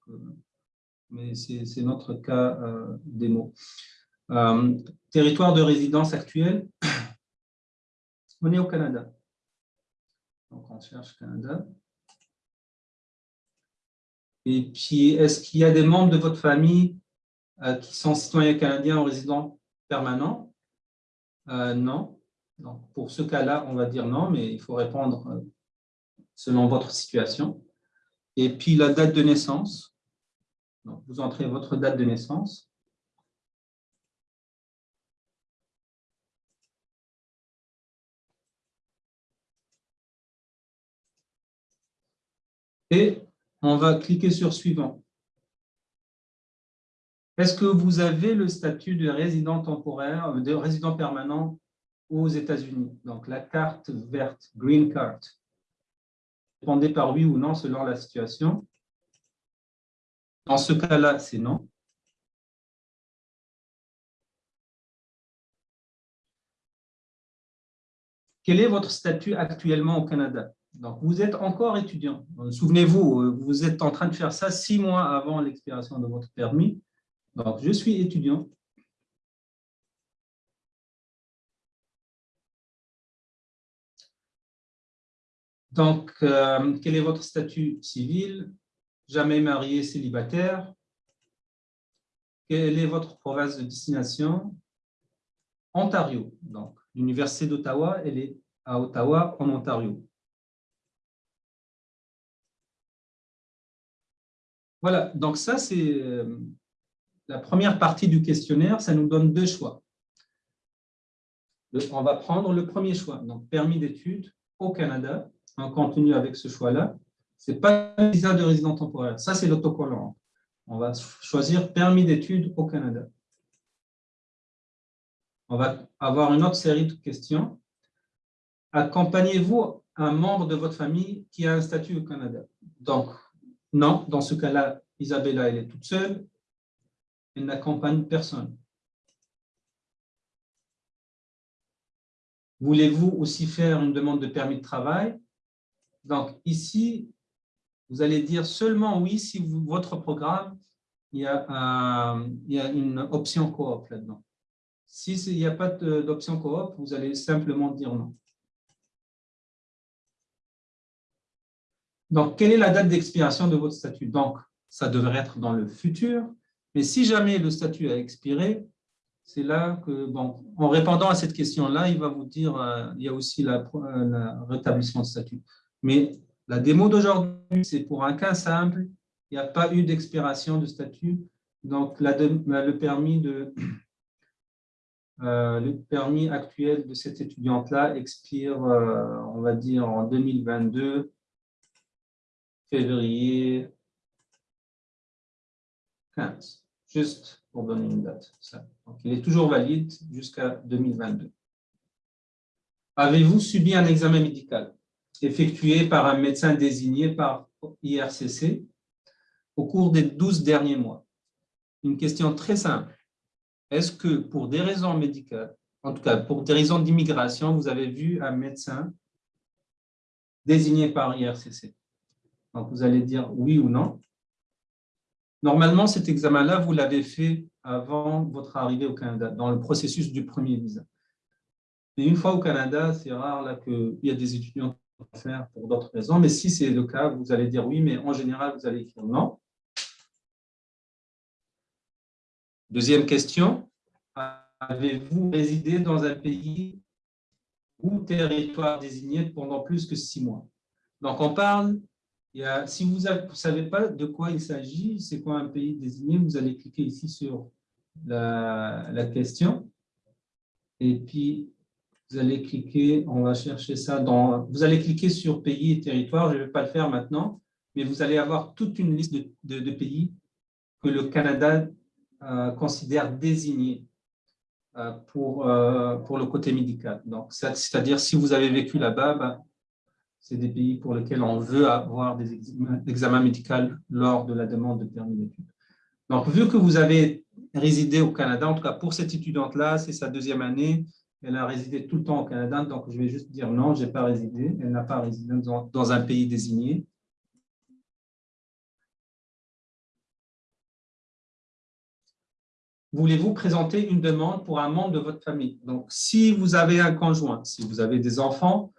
S1: mais c'est notre cas démo. territoire de résidence actuel, on est au Canada. Donc, on cherche Canada. Et puis, est-ce qu'il y a des membres de votre famille euh, qui sont citoyens canadiens ou résidents permanents euh, Non. Pour ce cas-là, on va dire non, mais il faut répondre euh, selon votre situation. Et puis, la date de naissance. Donc, vous entrez votre date de naissance. Et on va cliquer sur « Suivant ». Est-ce que vous avez le statut de résident temporaire, de résident permanent aux États-Unis? Donc, la carte verte, Green Card. Répondez par oui ou non selon la situation. Dans ce cas-là, c'est non. Quel est votre statut actuellement au Canada? Donc, vous êtes encore étudiant. Souvenez-vous, euh, vous êtes en train de faire ça six mois avant l'expiration de votre permis. Donc, je suis étudiant. Donc, euh, quel est votre statut civil? Jamais marié, célibataire. Quelle est votre province de destination? Ontario. Donc, l'Université d'Ottawa, elle est à Ottawa, en Ontario. Voilà, donc ça, c'est euh, la première partie du questionnaire. Ça nous donne deux choix. On va prendre le premier choix, donc permis d'études au Canada, en continu avec ce choix-là. Ce n'est pas un visa de résident temporaire, ça c'est l'autocollant. On va choisir permis d'études au Canada. On va avoir une autre série de questions. Accompagnez-vous un membre de votre famille qui a un statut au Canada? Donc, non, dans ce cas-là, Isabella, elle est toute seule. Elle n'accompagne personne. Voulez-vous aussi faire une demande de permis de travail? Donc ici, vous allez dire seulement oui si votre programme, il y, a il une option coop là-dedans. Si il n'y a pas d'option coop, vous allez simplement dire non. Donc, quelle est la date d'expiration de votre statut? Donc, ça devrait être dans le futur, mais si jamais le statut a expiré, c'est là que, bon, en répondant à cette question-là, il va vous dire euh, il y a aussi la, euh, rétablissement de statut. Mais la démo d'aujourd'hui, c'est pour un cas simple, il n'y a pas eu d'expiration de statut, donc le, permis de, euh, le permis actuel de cette étudiante-là expire, on va dire, en 2022, février 15, juste pour donner une date. Donc, il est toujours valide jusqu'à 2022. Avez-vous subi un examen médical effectué par un médecin désigné par IRCC au cours des 12 derniers mois? Une question très simple. Est-ce que pour des raisons médicales, en tout cas pour des raisons d'immigration, vous avez vu un médecin désigné par IRCC donc, vous allez dire oui ou non. Normalement, cet examen-là, vous l'avez fait avant votre arrivée au Canada, dans le processus du premier visa. Et une fois au Canada, c'est rare qu'il y a des étudiants vont faire pour d'autres raisons, mais si c'est le cas, vous allez dire oui, mais en général, vous allez écrire non. Deuxième question, avez-vous résidé dans un pays ou territoire désigné pendant plus que six mois? Donc, on parle si vous ne savez pas de quoi il s'agit, c'est quoi un pays désigné, vous allez cliquer ici sur la, question. Et puis, vous allez cliquer, on va chercher ça dans... Vous allez cliquer sur pays et territoire, je ne vais pas le faire maintenant, mais vous allez avoir toute une liste de, pays que le Canada euh, considère désignés. pour, pour le côté médical. C'est-à-dire, si vous avez vécu là-bas, ben, c'est des pays pour lesquels on veut avoir des examens médicaux lors de la demande de permis d'études. Donc, vu que vous avez résidé au Canada, en tout cas pour cette étudiante-là, c'est sa deuxième année, elle a résidé tout le temps au Canada, donc je vais juste dire non, je n'ai pas résidé, elle n'a pas résidé dans, un pays désigné. Voulez-vous présenter une demande pour un membre de votre famille? Donc, si vous avez un conjoint, si vous avez des enfants,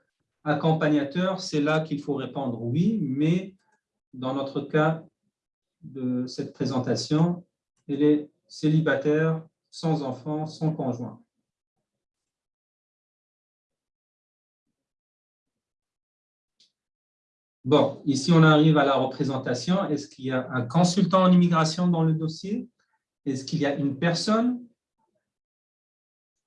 S1: accompagnateurs, c'est là qu'il faut répondre oui, mais dans notre cas, de cette présentation, elle est célibataire, sans enfant, sans conjoint. Bon, ici on arrive à la représentation. Est-ce qu'il y a un consultant en immigration dans le dossier? Est-ce qu'il y a une personne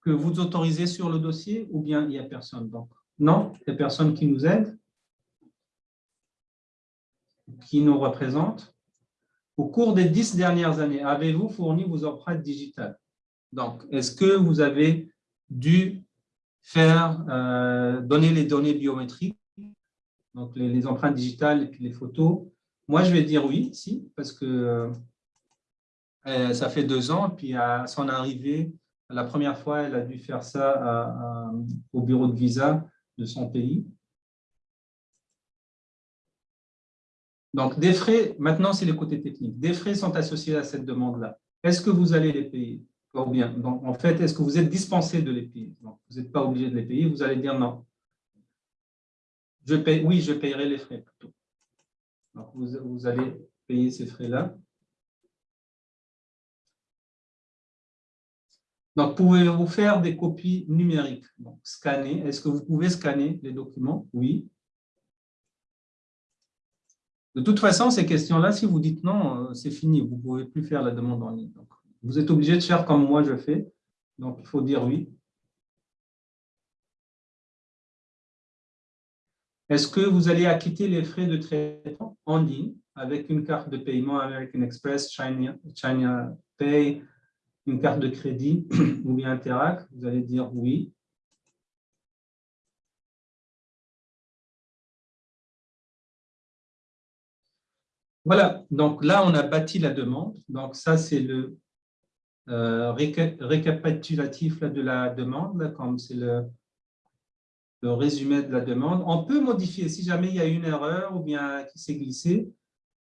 S1: que vous autorisez sur le dossier ou bien il n'y a personne Donc, non, il y a personne qui nous aide, qui nous représente? Au cours des dix dernières années, avez-vous fourni vos empreintes digitales? Donc, est-ce que vous avez dû faire, euh, donner les données biométriques, donc les, empreintes digitales et les photos? Moi, je vais dire oui, si, parce que euh, ça fait deux ans, puis à son arrivée, la première fois, elle a dû faire ça au bureau de visa de son pays. Donc, des frais, maintenant c'est le côté technique, des frais sont associés à cette demande-là. Est-ce que vous allez les payer? Ou bien, donc, en fait, est-ce que vous êtes dispensé de les payer? Vous n'êtes pas obligé de les payer, vous allez dire non. Je oui, je payerai les frais plutôt. Donc, vous allez payer ces frais-là. Donc, pouvez-vous faire des copies numériques? Donc, Scanner. Est-ce que vous pouvez scanner les documents? Oui. De toute façon, ces questions-là, si vous dites non, euh, c'est fini, vous ne pouvez plus faire la demande en ligne. vous êtes obligé de faire comme moi je fais, donc il faut dire oui. Est-ce que vous allez acquitter les frais de traitement en ligne avec une carte de paiement American Express, China, China Pay, une carte de crédit ou bien Interac Vous allez dire oui. Voilà, donc là, on a bâti la demande. Donc ça, c'est le euh, récapitulatif de la demande, comme c'est le, résumé de la demande. On peut modifier, si jamais il y a une erreur ou bien qui s'est glissé,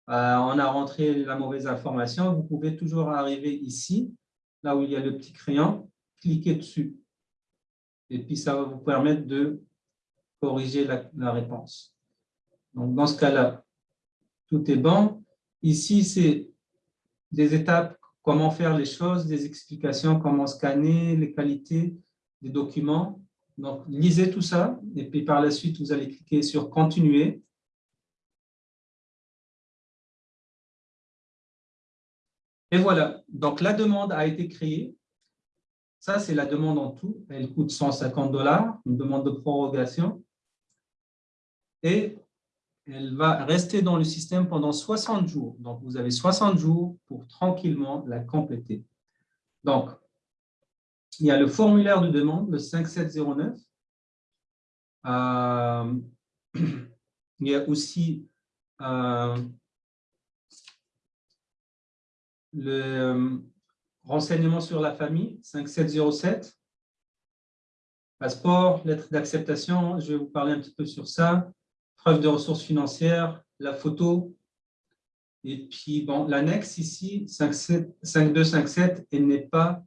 S1: euh, on a rentré la mauvaise information, vous pouvez toujours arriver ici, là où il y a le petit crayon, cliquer dessus. Et puis, ça va vous permettre de corriger la réponse. Donc, dans ce cas-là, tout est bon. Ici, c'est des étapes, comment faire les choses, des explications, comment scanner, les qualités des documents. Donc, lisez tout ça, et puis par la suite, vous allez cliquer sur « Continuer ». Et voilà, donc la demande a été créée. Ça, c'est la demande en tout. Elle coûte 150 dollars, une demande de prorogation. Et elle va rester dans le système pendant 60 jours. Donc, vous avez 60 jours pour tranquillement la compléter. Donc, il y a le formulaire de demande, le 5709. Euh, il y a aussi euh, le euh, renseignement sur la famille, 5707. Passeport, lettre d'acceptation, je vais vous parler un petit peu sur ça preuve de ressources financières, la photo, et puis l'annexe ici, 5257, elle n'est pas,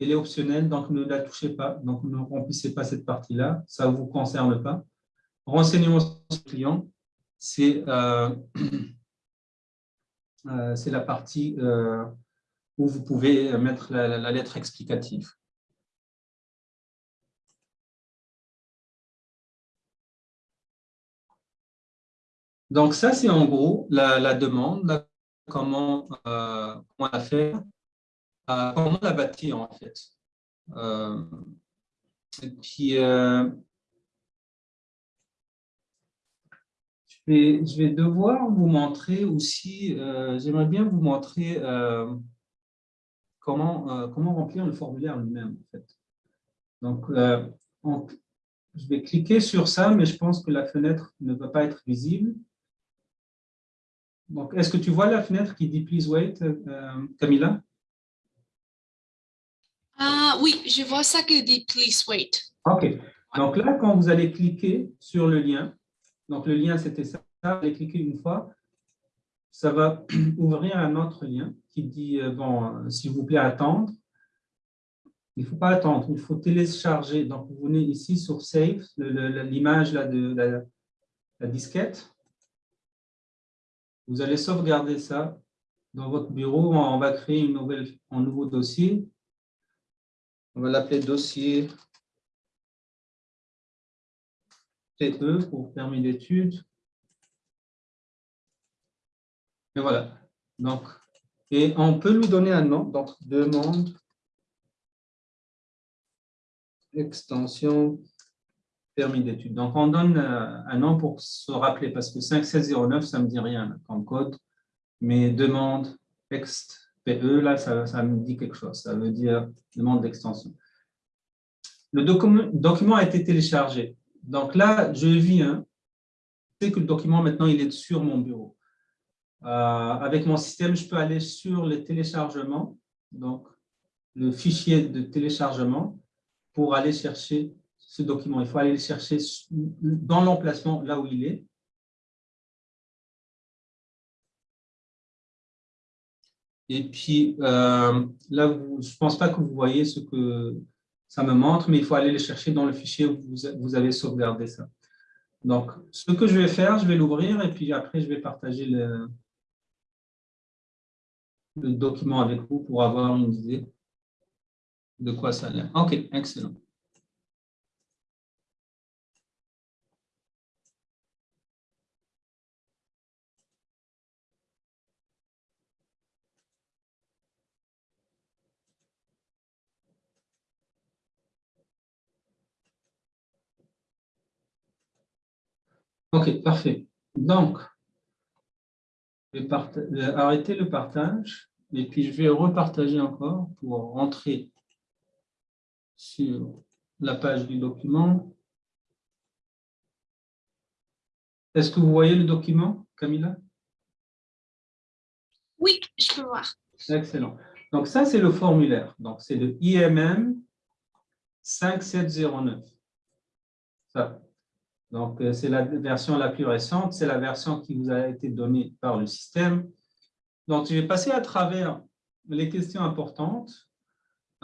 S1: elle est optionnelle, donc ne la touchez pas, donc ne remplissez pas cette partie-là, ça ne vous concerne pas. Renseignements sur client, c'est euh, euh, la partie euh, où vous pouvez mettre la lettre explicative. Donc, ça, c'est en gros la, demande, comment, euh, la faire, comment la bâtir en fait. Vais, je vais devoir vous montrer aussi, j'aimerais bien vous montrer comment, euh, comment remplir le formulaire lui-même. En fait. Donc, euh, je vais cliquer sur ça, mais je pense que la fenêtre ne va pas être visible. Donc, est-ce que tu vois la fenêtre qui dit « Please wait euh, Camilla?
S2: Ah, Oui, je vois ça qui dit « Please wait ».
S1: OK. Donc là, quand vous allez cliquer sur le lien, donc le lien c'était ça, allez cliquer une fois, ça va ouvrir un autre lien qui dit, euh, bon, s'il vous plaît, attendre. Il ne faut pas attendre, il faut télécharger. Donc, vous venez ici sur Save, l'image de la, disquette. Vous allez sauvegarder ça dans votre bureau. On va créer un nouveau dossier. On va l'appeler dossier TE pour permis d'études. Et voilà. Donc, et on peut lui donner un nom, donc demande extension permis d'études. Donc, on donne euh, un nom pour se rappeler, parce que 5709, ça ne me dit rien comme code, mais demande ext PE, là, ça, ça, me dit quelque chose. Ça veut dire demande d'extension. Le document a été téléchargé. Donc là, je viens, je sais que le document, maintenant, il est sur mon bureau. Euh, avec mon système, je peux aller sur le téléchargement, donc le fichier de téléchargement, pour aller chercher ce document. Il faut aller le chercher dans l'emplacement là où il est. Et puis, euh, là, je ne pense pas que vous voyez ce que ça me montre, mais il faut aller le chercher dans le fichier où vous, avez sauvegardé ça. Donc, ce que je vais faire, je vais l'ouvrir et puis après, je vais partager le, le document avec vous pour avoir une idée de quoi ça a l'air. OK, excellent. OK, parfait. Donc, je vais arrêter le partage et puis je vais repartager encore pour rentrer sur la page du document. Est-ce que vous voyez le document, Camilla?
S2: Oui, je peux voir.
S1: Excellent. Donc ça, c'est le formulaire. Donc c'est le IMM 5709. Ça. Donc, euh, c'est la version la plus récente, c'est la version qui vous a été donnée par le système. Donc, je vais passer à travers les questions importantes,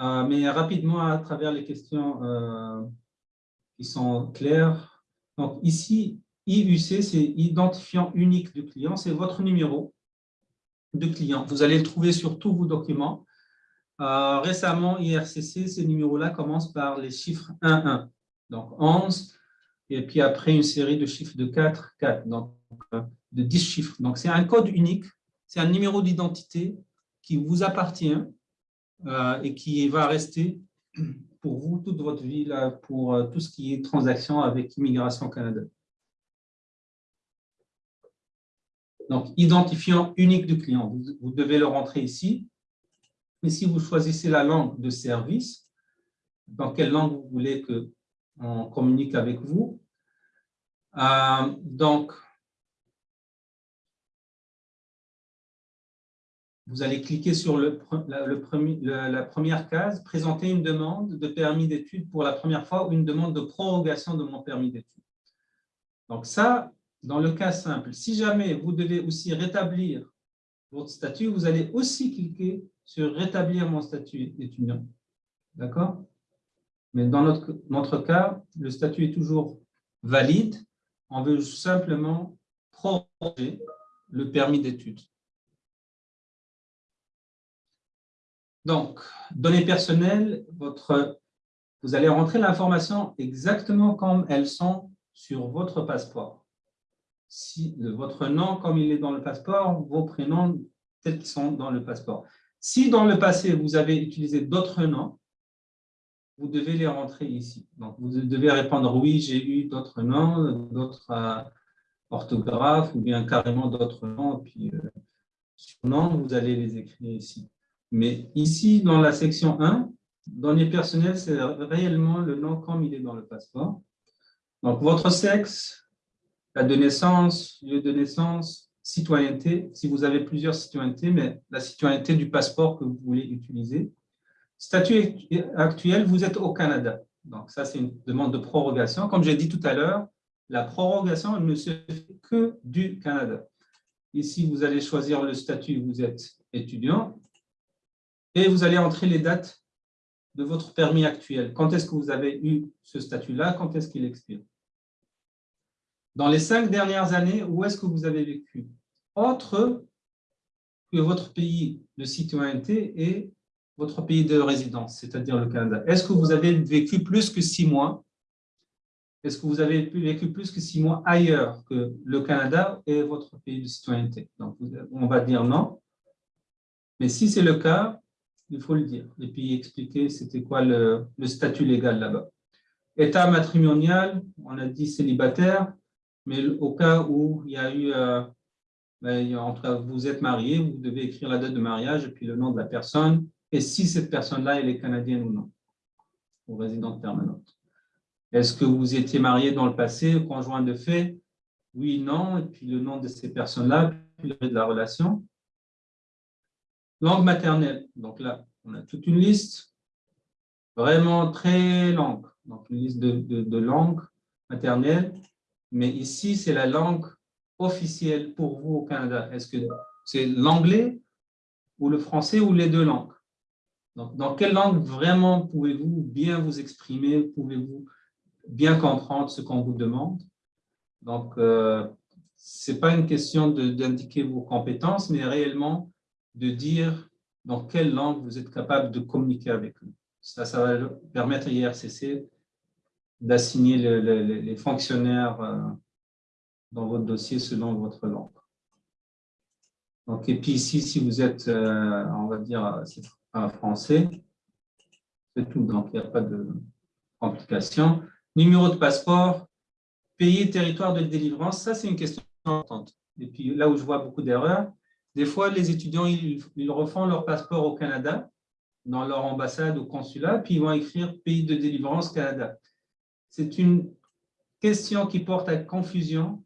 S1: euh, mais rapidement à travers les questions euh, qui sont claires. Donc, ici, IUC, c'est identifiant unique du client, c'est votre numéro de client. Vous allez le trouver sur tous vos documents. récemment, IRCC, ces numéros-là commencent par les chiffres 1-1. Donc, 11, et puis après une série de chiffres de 4, 4, donc euh, de 10 chiffres. Donc c'est un code unique, c'est un numéro d'identité qui vous appartient euh, et qui va rester pour vous toute votre vie là, pour euh, tout ce qui est transaction avec Immigration Canada. Donc, identifiant unique du client, vous, devez le rentrer ici. Mais si vous choisissez la langue de service, dans quelle langue vous voulez que on communique avec vous. Euh, donc, vous allez cliquer sur le, le premier, la première case, présenter une demande de permis d'études pour la première fois ou une demande de prorogation de mon permis d'études. Donc ça, dans le cas simple, si jamais vous devez aussi rétablir votre statut, vous allez aussi cliquer sur « Rétablir mon statut étudiant ». D'accord? Mais dans notre, cas, le statut est toujours valide. On veut simplement proroger le permis d'études. Donc, données personnelles, vous allez rentrer l'information exactement comme elles sont sur votre passeport. Votre nom comme il est dans le passeport, vos prénoms tels qu'ils sont dans le passeport. Si dans le passé, vous avez utilisé d'autres noms, vous devez les rentrer ici. Donc, vous devez répondre oui, j'ai eu d'autres noms, d'autres euh, orthographes ou bien carrément d'autres noms. Puis, euh, sur nom, vous allez les écrire ici. Mais ici, dans la section 1, données personnelles, c'est réellement le nom comme il est dans le passeport. Donc, votre sexe, la de naissance, lieu de naissance, citoyenneté, si vous avez plusieurs citoyennetés, mais la citoyenneté du passeport que vous voulez utiliser. Statut actuel, vous êtes au Canada. Donc, ça, c'est une demande de prorogation. Comme j'ai dit tout à l'heure, la prorogation ne se fait que du Canada. Ici, vous allez choisir le statut, vous êtes étudiant, et vous allez entrer les dates de votre permis actuel. Quand est-ce que vous avez eu ce statut-là Quand est-ce qu'il expire? Dans les cinq dernières années, où est-ce que vous avez vécu? Autre que votre pays de citoyenneté et votre pays de résidence, c'est-à-dire le Canada. Est-ce que vous avez vécu plus que six mois? Est-ce que vous avez vécu plus que six mois ailleurs que le Canada et votre pays de citoyenneté? On va dire non. Mais si c'est le cas, il faut le dire. Et puis expliquer c'était quoi le, statut légal là-bas. État matrimonial, on a dit célibataire, mais au cas où il y a eu, euh, ben, entre, vous êtes marié, vous devez écrire la date de mariage et puis le nom de la personne, et si cette personne-là, elle est canadienne ou non, ou résidente permanente. Est-ce que vous étiez marié dans le passé, conjoint de fait? Oui, non, et puis le nom de ces personnes-là, puis le de la relation? Langue maternelle. Donc là, on a toute une liste vraiment très longue. Donc, une liste de langues maternelles. Mais ici, c'est la langue officielle pour vous au Canada. Est-ce que c'est l'anglais ou le français ou les deux langues? Dans quelle langue vraiment pouvez-vous bien vous exprimer, pouvez-vous bien comprendre ce qu'on vous demande? Donc, euh, ce n'est pas une question d'indiquer vos compétences, mais réellement de dire dans quelle langue vous êtes capable de communiquer avec eux. Ça, ça va permettre à IRCC d'assigner les fonctionnaires euh, dans votre dossier selon votre langue. Donc, et puis ici, si vous êtes, euh, on va dire, français. C'est tout, donc il n'y a pas de complication. Numéro de passeport, pays, territoire de délivrance, ça c'est une question importante. Et puis là où je vois beaucoup d'erreurs, des fois les étudiants, ils, ils, refont leur passeport au Canada, dans leur ambassade ou consulat, puis ils vont écrire pays de délivrance Canada. C'est une question qui porte à confusion.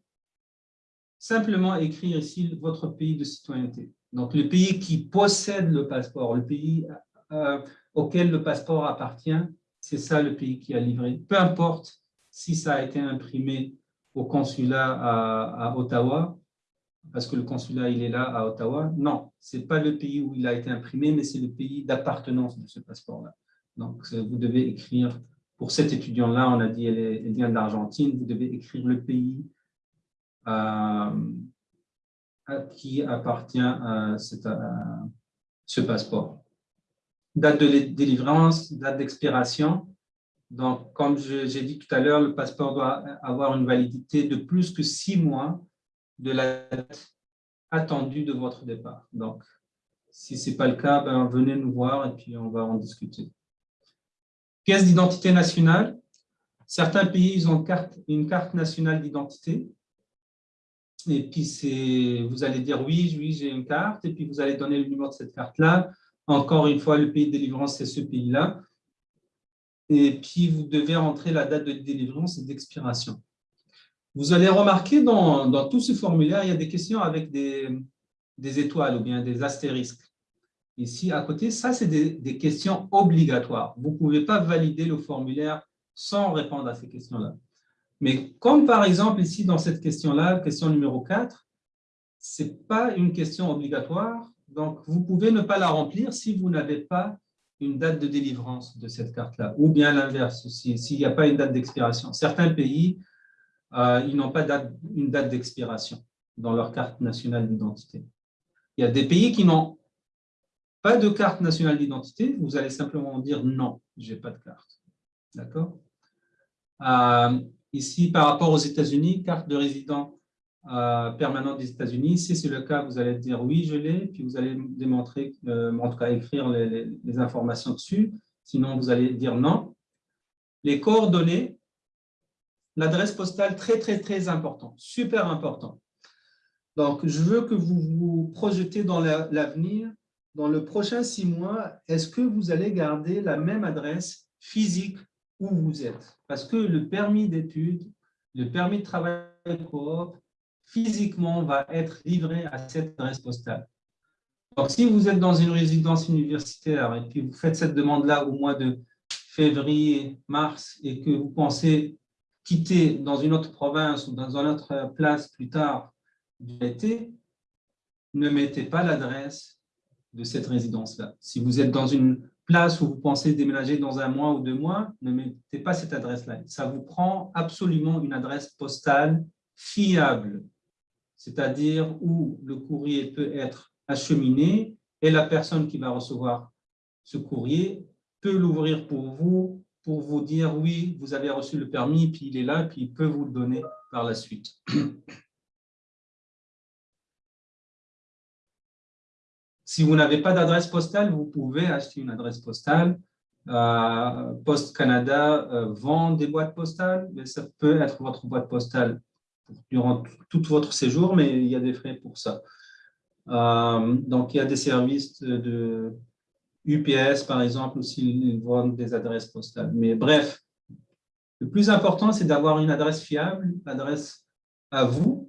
S1: Simplement écrire ici votre pays de citoyenneté. Donc, le pays qui possède le passeport, le pays euh, auquel le passeport appartient, c'est ça le pays qui a livré. Peu importe si ça a été imprimé au consulat à, Ottawa, parce que le consulat il est là à Ottawa. Non, ce n'est pas le pays où il a été imprimé, mais c'est le pays d'appartenance de ce passeport-là. Donc, vous devez écrire, pour cet étudiant-là, on a dit elle, vient d'Argentine, vous devez écrire le pays euh, qui appartient à, ce passeport. Date de délivrance, date d'expiration. Donc, comme j'ai dit tout à l'heure, le passeport doit avoir une validité de plus que six mois de la date attendue de votre départ. Donc, si ce n'est pas le cas, ben, venez nous voir et puis on va en discuter. Pièce d'identité nationale. Certains pays ils ont une carte nationale d'identité. Et puis, vous allez dire oui, oui, j'ai une carte, et puis vous allez donner le numéro de cette carte-là. Encore une fois, le pays de délivrance, c'est ce pays-là. Et puis, vous devez rentrer la date de délivrance et d'expiration. Vous allez remarquer dans, tout ce formulaire, il y a des questions avec des, des étoiles ou bien des astérisques. Ici, à côté, ça, c'est des, des questions obligatoires. Vous ne pouvez pas valider le formulaire sans répondre à ces questions-là. Mais comme par exemple ici dans cette question-là, question numéro 4, ce n'est pas une question obligatoire, donc vous pouvez ne pas la remplir si vous n'avez pas une date de délivrance de cette carte-là, ou bien l'inverse, s'il n'y a pas une date d'expiration. Certains pays, euh, ils n'ont pas une date d'expiration dans leur carte nationale d'identité. Il y a des pays qui n'ont pas de carte nationale d'identité, vous allez simplement dire non, je n'ai pas de carte. D'accord? Euh, Ici, par rapport aux États-Unis, carte de résident euh, permanent des États-Unis, si c'est le cas, vous allez dire oui, je l'ai, puis vous allez démontrer, euh, en tout cas écrire les, informations dessus, sinon vous allez dire non. Les coordonnées, l'adresse postale, très, très, très important, super important. Donc, je veux que vous vous projetez dans l'avenir dans le prochain six mois, est-ce que vous allez garder la même adresse physique où vous êtes Parce que le permis d'études, le permis de travail coop, physiquement, va être livré à cette adresse postale. Donc, si vous êtes dans une résidence universitaire et puis vous faites cette demande-là au mois de février, mars, et que vous pensez quitter dans une autre province ou dans une autre place plus tard du l'été, ne mettez pas l'adresse de cette résidence-là. Si vous êtes dans une place où vous pensez déménager dans un mois ou deux mois, ne mettez pas cette adresse-là. Ça vous prend absolument une adresse postale fiable, c'est-à-dire où le courrier peut être acheminé et la personne qui va recevoir ce courrier peut l'ouvrir pour vous, pour vous dire oui, vous avez reçu le permis, puis il est là, puis il peut vous le donner par la suite. Si vous n'avez pas d'adresse postale, vous pouvez acheter une adresse postale. Euh, Post Canada euh, vend des boîtes postales, mais ça peut être votre boîte postale durant tout votre séjour, mais il y a des frais pour ça. Euh, donc, il y a des services de, UPS, par exemple, aussi, ils vendent des adresses postales. Mais bref, le plus important, c'est d'avoir une adresse fiable, l'adresse à vous,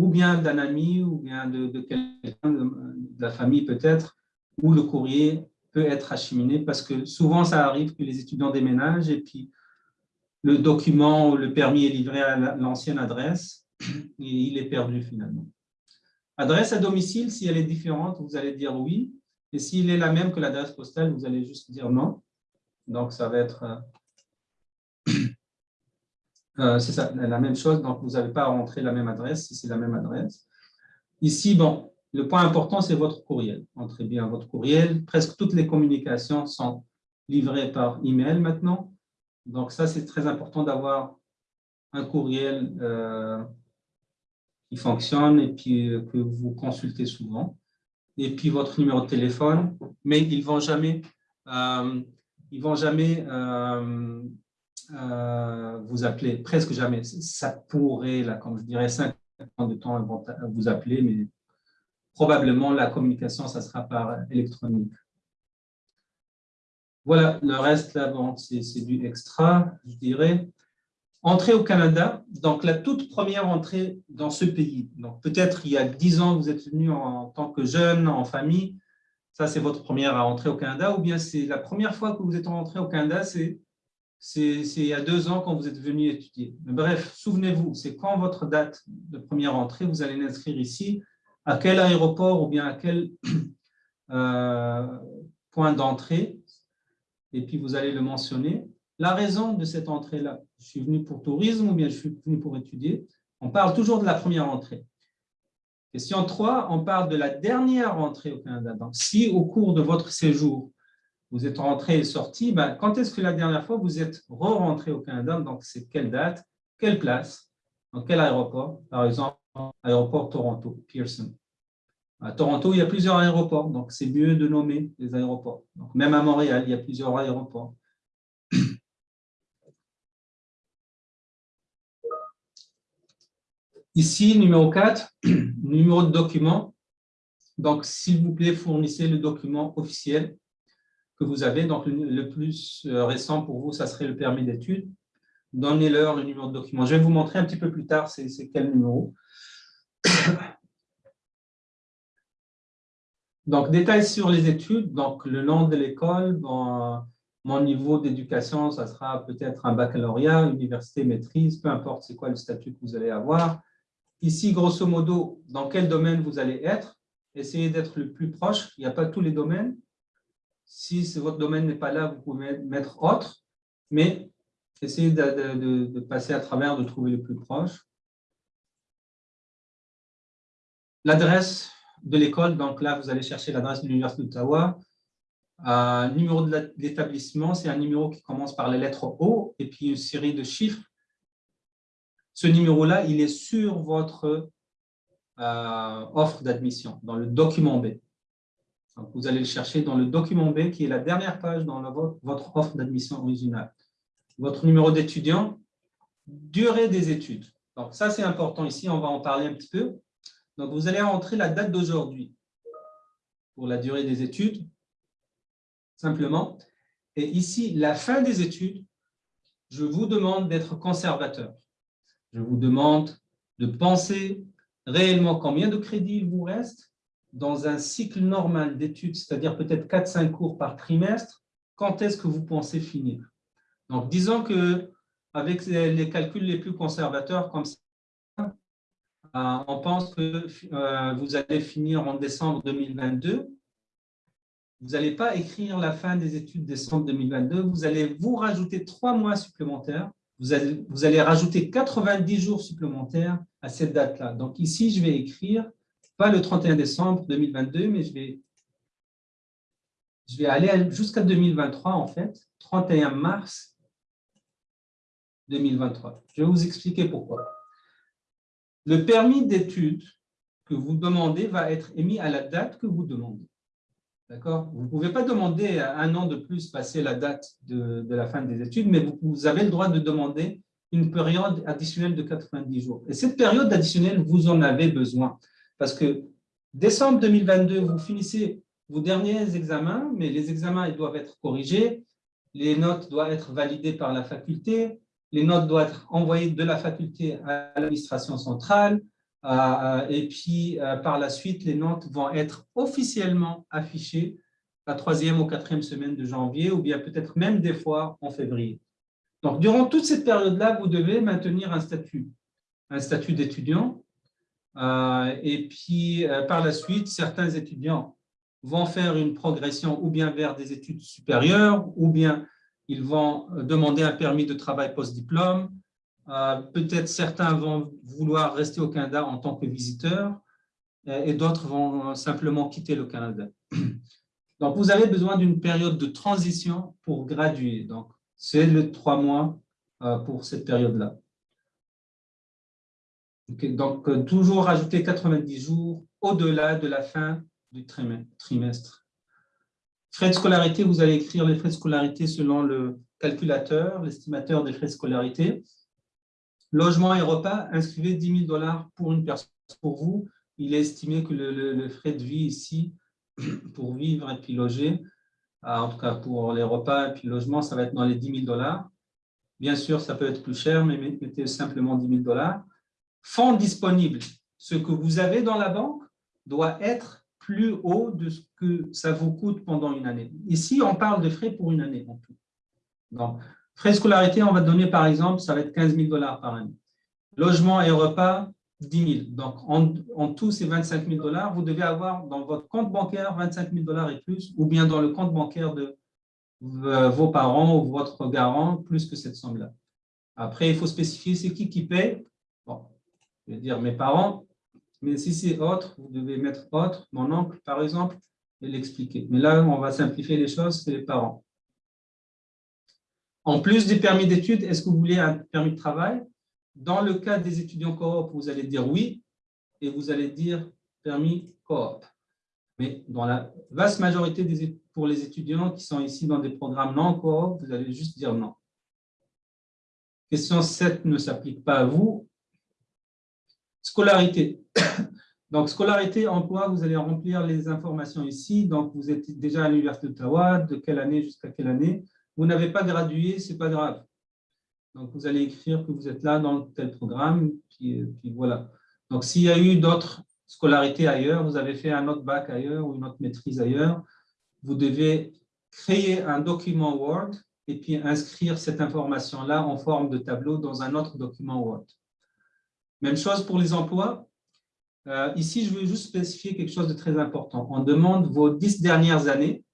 S1: ou bien d'un ami, ou bien de, quelqu'un de, la famille peut-être, où le courrier peut être acheminé, parce que souvent ça arrive que les étudiants déménagent et puis le document ou le permis est livré à l'ancienne adresse et il est perdu finalement. Adresse à domicile, si elle est différente, vous allez dire oui, et s'il est la même que l'adresse postale, vous allez juste dire non. Donc ça va être euh, euh, c'est la même chose, donc vous n'avez pas à rentrer la même adresse si c'est la même adresse. Ici, bon, le point important, c'est votre courriel. Entrez bien votre courriel. Presque toutes les communications sont livrées par email maintenant. Donc ça, c'est très important d'avoir un courriel euh, qui fonctionne et puis euh, que vous consultez souvent. Et puis votre numéro de téléphone, mais ils ne vont jamais, ils vont jamais euh, vous appelez presque jamais. Ça pourrait, là, comme je dirais, 50 ans de temps vous appeler, mais probablement la communication, ça sera par électronique. Voilà, le reste, là, bon, c'est du extra, je dirais. Entrée au Canada, donc la toute première entrée dans ce pays. Donc peut-être il y a 10 ans, vous êtes venu en tant que jeune, en famille, ça c'est votre première entrée au Canada, ou bien c'est la première fois que vous êtes rentré au Canada, c'est c'est il y a deux ans quand vous êtes venu étudier. bref, souvenez-vous, c'est quand votre date de première entrée, vous allez l'inscrire ici, à quel aéroport ou bien à quel euh, point d'entrée, et puis vous allez le mentionner. La raison de cette entrée-là, je suis venu pour tourisme ou bien je suis venu pour étudier, on parle toujours de la première entrée. Question 3, on parle de la dernière entrée au Canada. Donc, si au cours de votre séjour, vous êtes rentré et sorti, ben, quand est-ce que la dernière fois vous êtes re-rentré au Canada? Donc, c'est quelle date, quelle place, dans quel aéroport? Par exemple, aéroport Toronto, Pearson. À Toronto, il y a plusieurs aéroports, donc c'est mieux de nommer les aéroports. Donc, même à Montréal, il y a plusieurs aéroports. Ici, numéro 4, numéro de document. Donc, s'il vous plaît, fournissez le document officiel que vous avez. Donc, le plus euh, récent pour vous, ça serait le permis d'études. Donnez-leur le numéro de document. Je vais vous montrer un petit peu plus tard c'est quel numéro. Donc, détails sur les études. Donc, le nom de l'école, mon niveau d'éducation, ça sera peut-être un baccalauréat, université, maîtrise, peu importe c'est quoi le statut que vous allez avoir. Ici, grosso modo, dans quel domaine vous allez être? Essayez d'être le plus proche. Il n'y a pas tous les domaines. Si votre domaine n'est pas là, vous pouvez mettre autre, mais essayez de, passer à travers, de trouver le plus proche. L'adresse de l'école, donc là, vous allez chercher l'adresse de l'Université d'Ottawa. Euh, numéro de l'établissement, c'est un numéro qui commence par la lettre O et puis une série de chiffres. Ce numéro-là, il est sur votre euh, offre d'admission, dans le document B vous allez le chercher dans le document B, qui est la dernière page dans votre offre d'admission originale. Votre numéro d'étudiant, durée des études. Donc, ça, c'est important ici, on va en parler un petit peu. Donc, vous allez entrer la date d'aujourd'hui. pour la durée des études, simplement. Et ici, la fin des études, je vous demande d'être conservateur. Je vous demande de penser réellement combien de crédits il vous reste dans un cycle normal d'études, c'est-à-dire peut-être 4-5 cours par trimestre, quand est-ce que vous pensez finir? Donc, disons que avec les calculs les plus conservateurs comme ça, euh, on pense que euh, vous allez finir en décembre 2022. Vous n'allez pas écrire la fin des études décembre 2022, vous allez vous rajouter trois mois supplémentaires, vous allez, vous allez rajouter 90 jours supplémentaires à cette date-là. Donc ici, je vais écrire, pas le 31 décembre 2022, mais je vais, je vais aller jusqu'à 2023 en fait, 31 mars 2023. Je vais vous expliquer pourquoi. Le permis d'études que vous demandez va être émis à la date que vous demandez. D'accord? Vous ne pouvez pas demander un an de plus passer la date de, la fin des études, mais vous, avez le droit de demander une période additionnelle de 90 jours. Et cette période additionnelle, vous en avez besoin. Parce que décembre 2022, vous finissez vos derniers examens, mais les examens ils doivent être corrigés, les notes doivent être validées par la faculté, les notes doivent être envoyées de la faculté à l'administration centrale, euh, et puis euh, par la suite, les notes vont être officiellement affichées la troisième ou quatrième semaine de janvier, ou bien peut-être même des fois en février. Donc, durant toute cette période-là, vous devez maintenir un statut, un statut d'étudiant. Euh, et puis, par la suite, certains étudiants vont faire une progression ou bien vers des études supérieures, ou bien ils vont demander un permis de travail post-diplôme. Euh, peut-être certains vont vouloir rester au Canada en tant que visiteurs euh, et d'autres vont simplement quitter le Canada. Donc, vous avez besoin d'une période de transition pour graduer. Donc, c'est le trois mois euh, pour cette période-là. Donc, toujours rajouter 90 jours au-delà de la fin du trimestre. Frais de scolarité, vous allez écrire les frais de scolarité selon le calculateur, l'estimateur des frais de scolarité. Logement et repas, inscrivez 10 000 dollars pour une personne. Pour vous, il est estimé que le, frais de vie ici, pour vivre et puis loger, ah, en tout cas pour les repas et puis le logement, ça va être dans les 10 000 dollars. Bien sûr, ça peut être plus cher, mais mettez simplement 10 000 dollars. Fonds disponibles, ce que vous avez dans la banque doit être plus haut de ce que ça vous coûte pendant une année. Ici, on parle de frais pour une année en tout. Donc, frais scolarité, on va donner par exemple, ça va être 15 000 dollars par année. Logement et repas, 10 000. Donc, en, tout, c'est 25 000 dollars. Vous devez avoir dans votre compte bancaire 25 000 dollars et plus, ou bien dans le compte bancaire de vos parents ou votre garant, plus que cette somme-là. Après, il faut spécifier c'est qui qui paye. Bon, je vais dire mes parents, mais si c'est autre, vous devez mettre autre, mon oncle par exemple, et l'expliquer. Mais là, on va simplifier les choses, c'est les parents. En plus du permis d'études, est-ce que vous voulez un permis de travail? Dans le cas des étudiants coop, vous allez dire oui, et vous allez dire permis coop. Mais dans la vaste majorité des, pour les étudiants qui sont ici dans des programmes non coop, vous allez juste dire non. Question 7 ne s'applique pas à vous. Scolarité. Donc, scolarité, emploi, vous allez remplir les informations ici? Donc, vous êtes déjà à l'Université d'Ottawa, de quelle année jusqu'à quelle année? Vous n'avez pas gradué, ce n'est pas grave. Donc, vous allez écrire que vous êtes là dans tel programme, puis, puis voilà. Donc, s'il y a eu d'autres scolarités ailleurs, vous avez fait un autre bac ailleurs ou une autre maîtrise ailleurs, vous devez créer un document Word et puis inscrire cette information-là en forme de tableau dans un autre document Word. Même chose pour les emplois. Euh, ici, je veux juste spécifier quelque chose de très important. On demande vos dix dernières années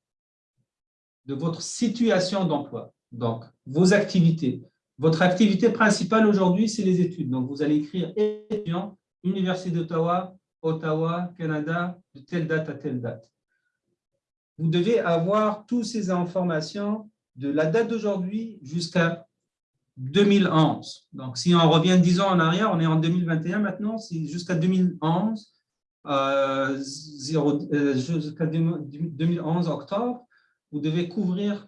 S1: de votre situation d'emploi. Donc, vos activités. Votre activité principale aujourd'hui, c'est les études. Donc, vous allez écrire étudiant, Université d'Ottawa, Ottawa, Canada, de telle date à telle date. Vous devez avoir toutes ces informations de la date d'aujourd'hui jusqu'à 2011. Donc, si on revient 10 ans en arrière, on est en 2021 maintenant, c'est jusqu'à 2011, euh, euh jusqu'à 2011 octobre, vous devez couvrir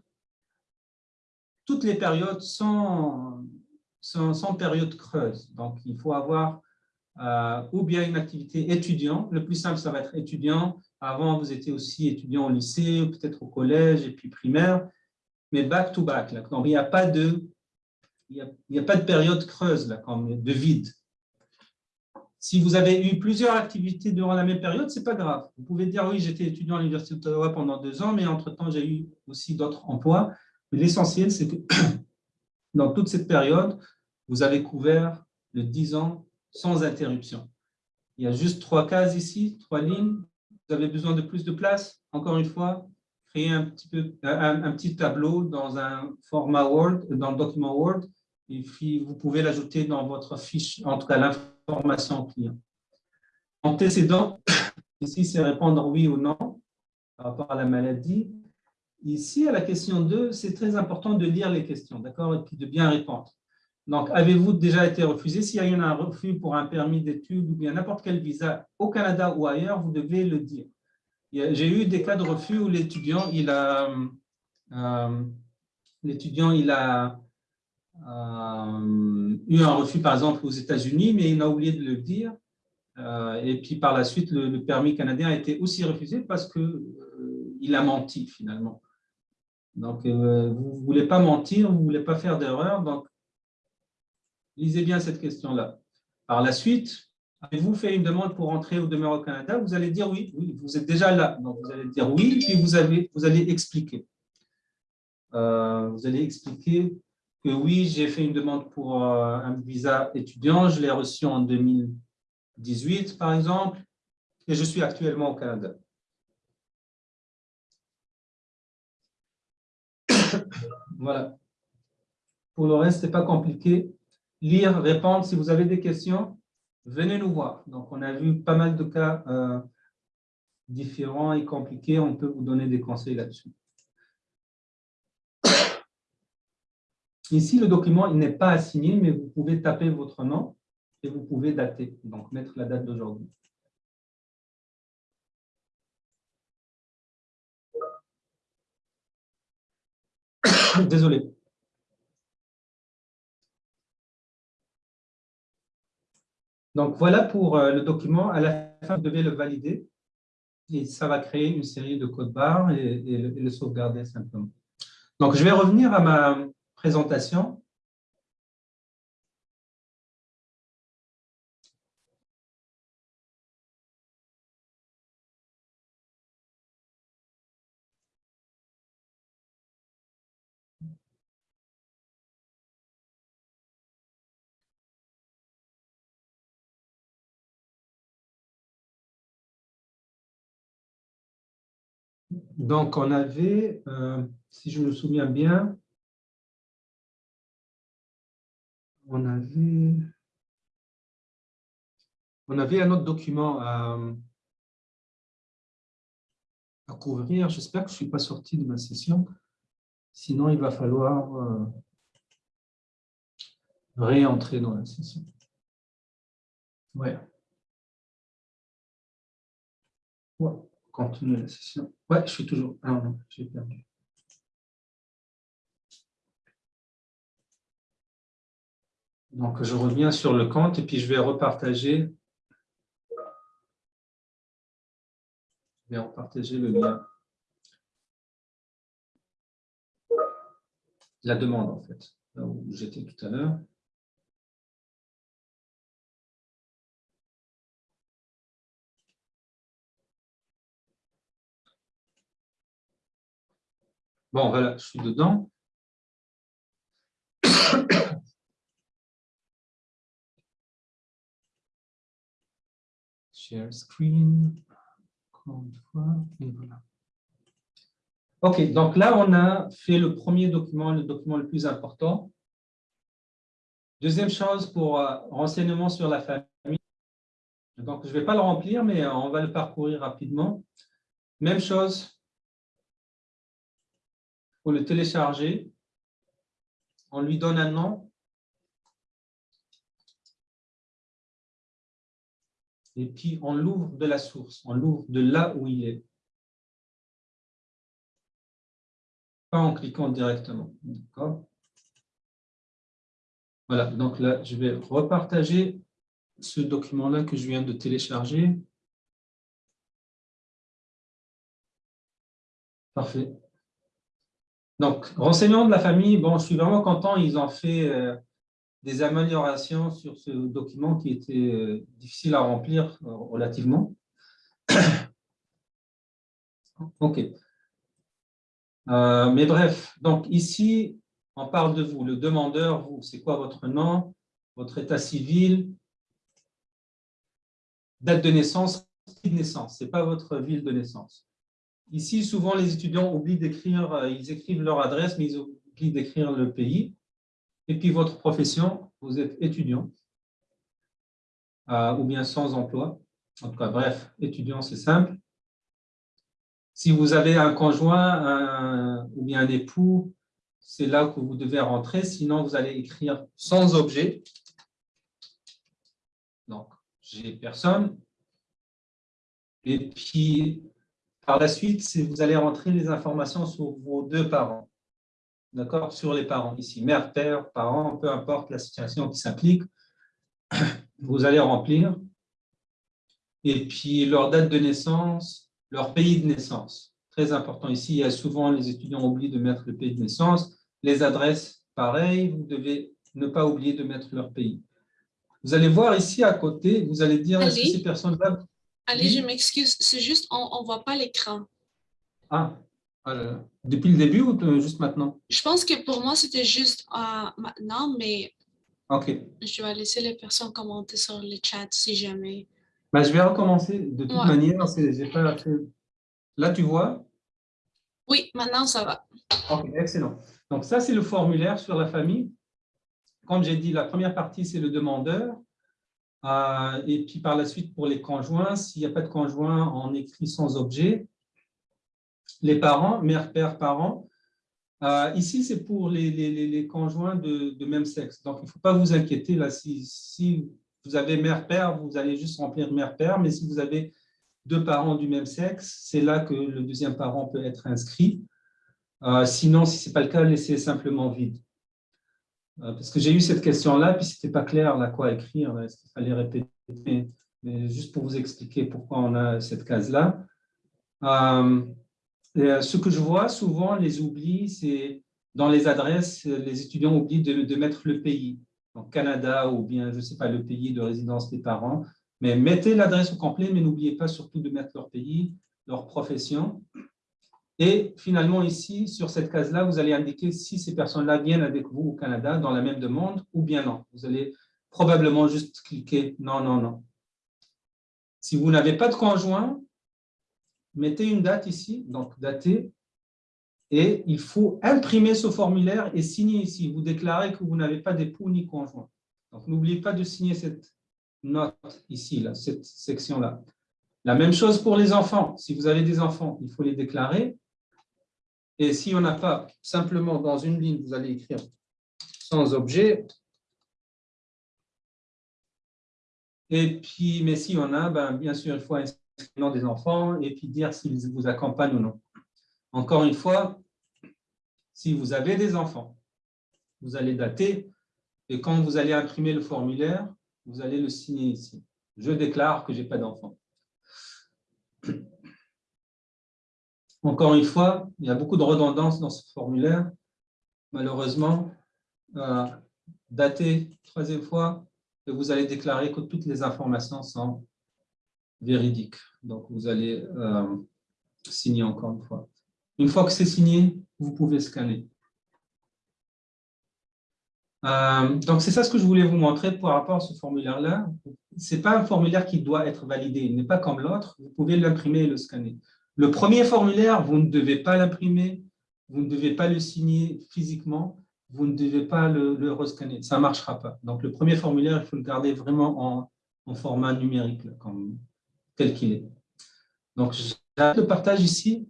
S1: toutes les périodes sans, sans, période creuse. Donc, il faut avoir euh, ou bien une activité étudiant. Le plus simple, ça va être étudiant. Avant, vous étiez aussi étudiant au lycée, peut-être au collège et puis primaire, mais back to back. Donc, il n'y a, pas de, il y a, pas de période creuse, là, de vide. Si vous avez eu plusieurs activités durant la même période, ce n'est pas grave. Vous pouvez dire, oui, j'étais étudiant à l'Université d'Ottawa pendant deux ans, mais entre-temps, j'ai eu aussi d'autres emplois. Mais l'essentiel, c'est que dans toute cette période, vous avez couvert le 10 ans sans interruption. Il y a juste trois cases ici, trois lignes. Vous avez besoin de plus de place. Encore une fois, créer un petit, peu, un, petit tableau dans un format Word, dans le document Word, et puis vous pouvez l'ajouter dans votre fiche, en tout cas l'information client. Antécédent, ici c'est répondre oui ou non par rapport à la maladie. Ici, à la question 2, c'est très important de lire les questions, d'accord, et puis de bien répondre. Donc, avez-vous déjà été refusé? S'il y a eu un refus pour un permis d'études ou bien n'importe quel visa au Canada ou ailleurs, vous devez le dire. J'ai eu des cas de refus où l'étudiant, il a, euh, l'étudiant, il a euh, eu un refus, par exemple, aux États-Unis, mais il a oublié de le dire. Euh, et puis, par la suite, le, permis canadien a été aussi refusé parce qu'il a menti, finalement. Donc, vous ne voulez pas mentir, vous ne voulez pas faire d'erreur, donc Lisez bien cette question-là. Par la suite, avez-vous fait une demande pour entrer ou demeurer au Canada? Vous allez dire oui, oui, vous êtes déjà là. Donc, vous allez dire oui, puis vous, avez, vous allez expliquer. Euh, vous allez expliquer oui, j'ai fait une demande pour euh, un visa étudiant, je l'ai reçu en 2018, par exemple, et je suis actuellement au Canada. voilà. Pour le reste, ce n'est pas compliqué lire, répondre. Si vous avez des questions, venez nous voir. Donc, on a vu pas mal de cas euh, différents et compliqués. On peut vous donner des conseils là-dessus. Ici, le document n'est pas assigné, mais vous pouvez taper votre nom et vous pouvez dater, donc mettre la date d'aujourd'hui. Désolé. Donc, voilà pour euh, le document. À la fin, vous devez le valider. Et ça va créer une série de codes barres et, le, sauvegarder simplement. Donc, je vais revenir à ma présentation. Donc, on avait, euh, si je me souviens bien, on avait, on avait un autre document à, couvrir. J'espère que je ne suis pas sorti de ma session. Sinon, il va falloir euh, réentrer dans la session. Ouais. ouais la session. Ouais, je suis toujours. Ah non, j'ai perdu. Donc, je reviens sur le compte et puis je vais repartager. Je vais repartager le lien. La demande, en fait, là où j'étais tout à l'heure. Bon, voilà, je suis dedans. Share screen. OK, donc là, on a fait le premier document, le document le plus important. Deuxième chose pour euh, renseignement sur la famille. Donc, je ne vais pas le remplir, mais euh, on va le parcourir rapidement. Même chose, le télécharger. On lui donne un nom. Et puis, on l'ouvre de la source, on l'ouvre de là où il est. Pas en cliquant directement. D'accord? Voilà, donc là, je vais repartager ce document-là que je viens de télécharger. Parfait. Donc, renseignements de la famille, bon, je suis vraiment content, ils ont fait euh, des améliorations sur ce document qui était euh, difficile à remplir euh, relativement. OK. mais bref, donc ici, on parle de vous, le demandeur, vous, c'est quoi votre nom, votre état civil, date de naissance, de naissance, ce n'est pas votre ville de naissance. Ici, souvent, les étudiants oublient d'écrire, euh, ils écrivent leur adresse, mais ils oublient d'écrire le pays. Et puis, votre profession, vous êtes étudiant, ou bien sans emploi. En tout cas, bref, étudiant, c'est simple. Si vous avez un conjoint ou bien un époux, c'est là que vous devez rentrer. Sinon, vous allez écrire sans objet. Donc, j'ai personne. Et puis, par la suite, vous allez rentrer les informations sur vos deux parents. D'accord Sur les parents ici, mère, père, parents, peu importe la situation qui s'implique. Vous allez remplir. Et puis, leur date de naissance, leur pays de naissance. Très important ici, il y a souvent les étudiants oublient de mettre le pays de naissance. Les adresses, pareil, vous devez ne pas oublier de mettre leur pays. Vous allez voir ici à côté, vous allez dire, est-ce que ces personnes-là...
S2: Allez, je m'excuse, c'est juste, on ne voit pas l'écran.
S1: Ah, euh, depuis le début ou juste maintenant?
S2: Je pense que pour moi, c'était juste euh, maintenant, mais je vais laisser les personnes commenter sur le chat si jamais.
S1: Bah, je vais recommencer. De toute manière, j'ai pas. Là, tu vois?
S2: Oui, maintenant, ça va.
S1: Ok, excellent. Donc, ça, c'est le formulaire sur la famille. Comme j'ai dit, la première partie, c'est le demandeur. Euh, et puis, par la suite, pour les conjoints, s'il n'y a pas de conjoint, on écrit sans objet. Les parents, mère, père, parents. Euh, ici, c'est pour les, conjoints de, même sexe. Donc, il ne faut pas vous inquiéter. Là, si, vous avez mère-père, vous allez juste remplir mère-père. Mais si vous avez deux parents du même sexe, c'est là que le deuxième parent peut être inscrit. Euh, sinon, si ce n'est pas le cas, laissez simplement vide. Euh, parce que j'ai eu cette question-là, puis ce n'était pas clair là, quoi écrire, qu'il fallait répéter, mais juste pour vous expliquer pourquoi on a cette case-là. Ce que je vois souvent, les oublis, c'est dans les adresses, les étudiants oublient de mettre le pays, donc Canada ou bien, je ne sais pas, le pays de résidence des parents, mais mettez l'adresse au complet, mais n'oubliez pas surtout de mettre leur pays, leur profession, et finalement, ici, sur cette case-là, vous allez indiquer si ces personnes-là viennent avec vous au Canada dans la même demande ou bien non. Vous allez probablement juste cliquer « non, non, non ». Si vous n'avez pas de conjoint, mettez une date ici, donc dater, et il faut imprimer ce formulaire et signer ici. Vous déclarez que vous n'avez pas d'époux ni conjoint. Donc, n'oubliez pas de signer cette note ici, là, cette section-là. La même chose pour les enfants. Si vous avez des enfants, il faut les déclarer. Et si on n'a pas, simplement dans une ligne, vous allez écrire sans objet. Et puis, mais si on a, ben, bien sûr, il faut des enfants et puis dire s'ils vous accompagnent ou non. Encore une fois, si vous avez des enfants, vous allez dater et quand vous allez imprimer le formulaire, vous allez le signer ici. Je déclare que je n'ai pas d'enfant. Encore une fois, il y a beaucoup de redondance dans ce formulaire. Malheureusement, euh, daté troisième fois, et vous allez déclarer que toutes les informations sont véridiques. Donc, vous allez euh, signer encore une fois. Une fois que c'est signé, vous pouvez scanner. Euh, donc, c'est ça ce que je voulais vous montrer par rapport à ce formulaire-là. Ce n'est pas un formulaire qui doit être validé. Il n'est pas comme l'autre. Vous pouvez l'imprimer et le scanner. Le premier formulaire, vous ne devez pas l'imprimer, vous ne devez pas le signer physiquement, vous ne devez pas le, le rescanner, ça ne marchera pas. Donc, le premier formulaire, il faut le garder vraiment en, format numérique, comme, tel qu'il est. Donc, j'arrête le partage ici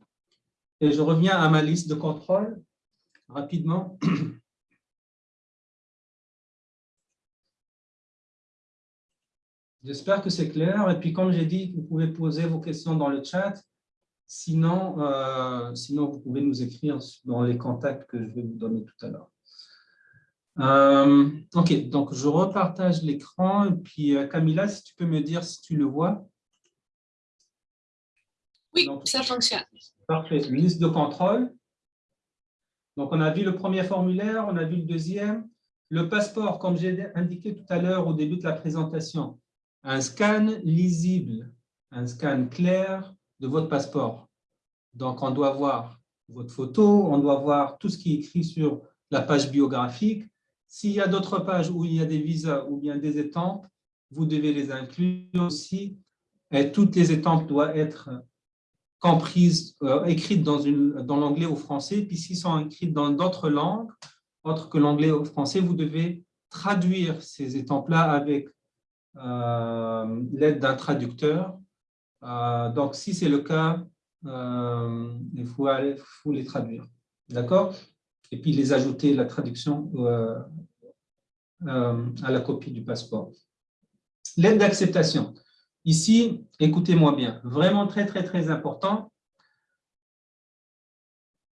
S1: et je reviens à ma liste de contrôle rapidement. J'espère que c'est clair. Et puis, comme j'ai dit, vous pouvez poser vos questions dans le chat. Sinon, euh, sinon, vous pouvez nous écrire dans les contacts que je vais vous donner tout à l'heure. Euh, ok, donc je repartage l'écran. Et puis euh, Camilla, si tu peux me dire si tu le vois.
S2: Oui, ça fonctionne.
S1: Parfait. Liste de contrôle. Donc, on a vu le premier formulaire, on a vu le deuxième. Le passeport, comme j'ai indiqué tout à l'heure au début de la présentation, un scan lisible, un scan clair de votre passeport. Donc, on doit voir votre photo, on doit voir tout ce qui est écrit sur la page biographique. S'il y a d'autres pages où il y a des visas ou bien des étampes, vous devez les inclure aussi. Et toutes les étampes doivent être comprises, euh, écrites dans, dans l'anglais ou français. Puis s'ils sont écrites dans d'autres langues, autres que l'anglais ou français, vous devez traduire ces étampes-là avec euh, l'aide d'un traducteur. Euh, donc, si c'est le cas, il faut, aller, faut les traduire. D'accord? Et puis les ajouter la traduction à la copie du passeport. L'aide d'acceptation. Ici, écoutez-moi bien, vraiment très, très, très important.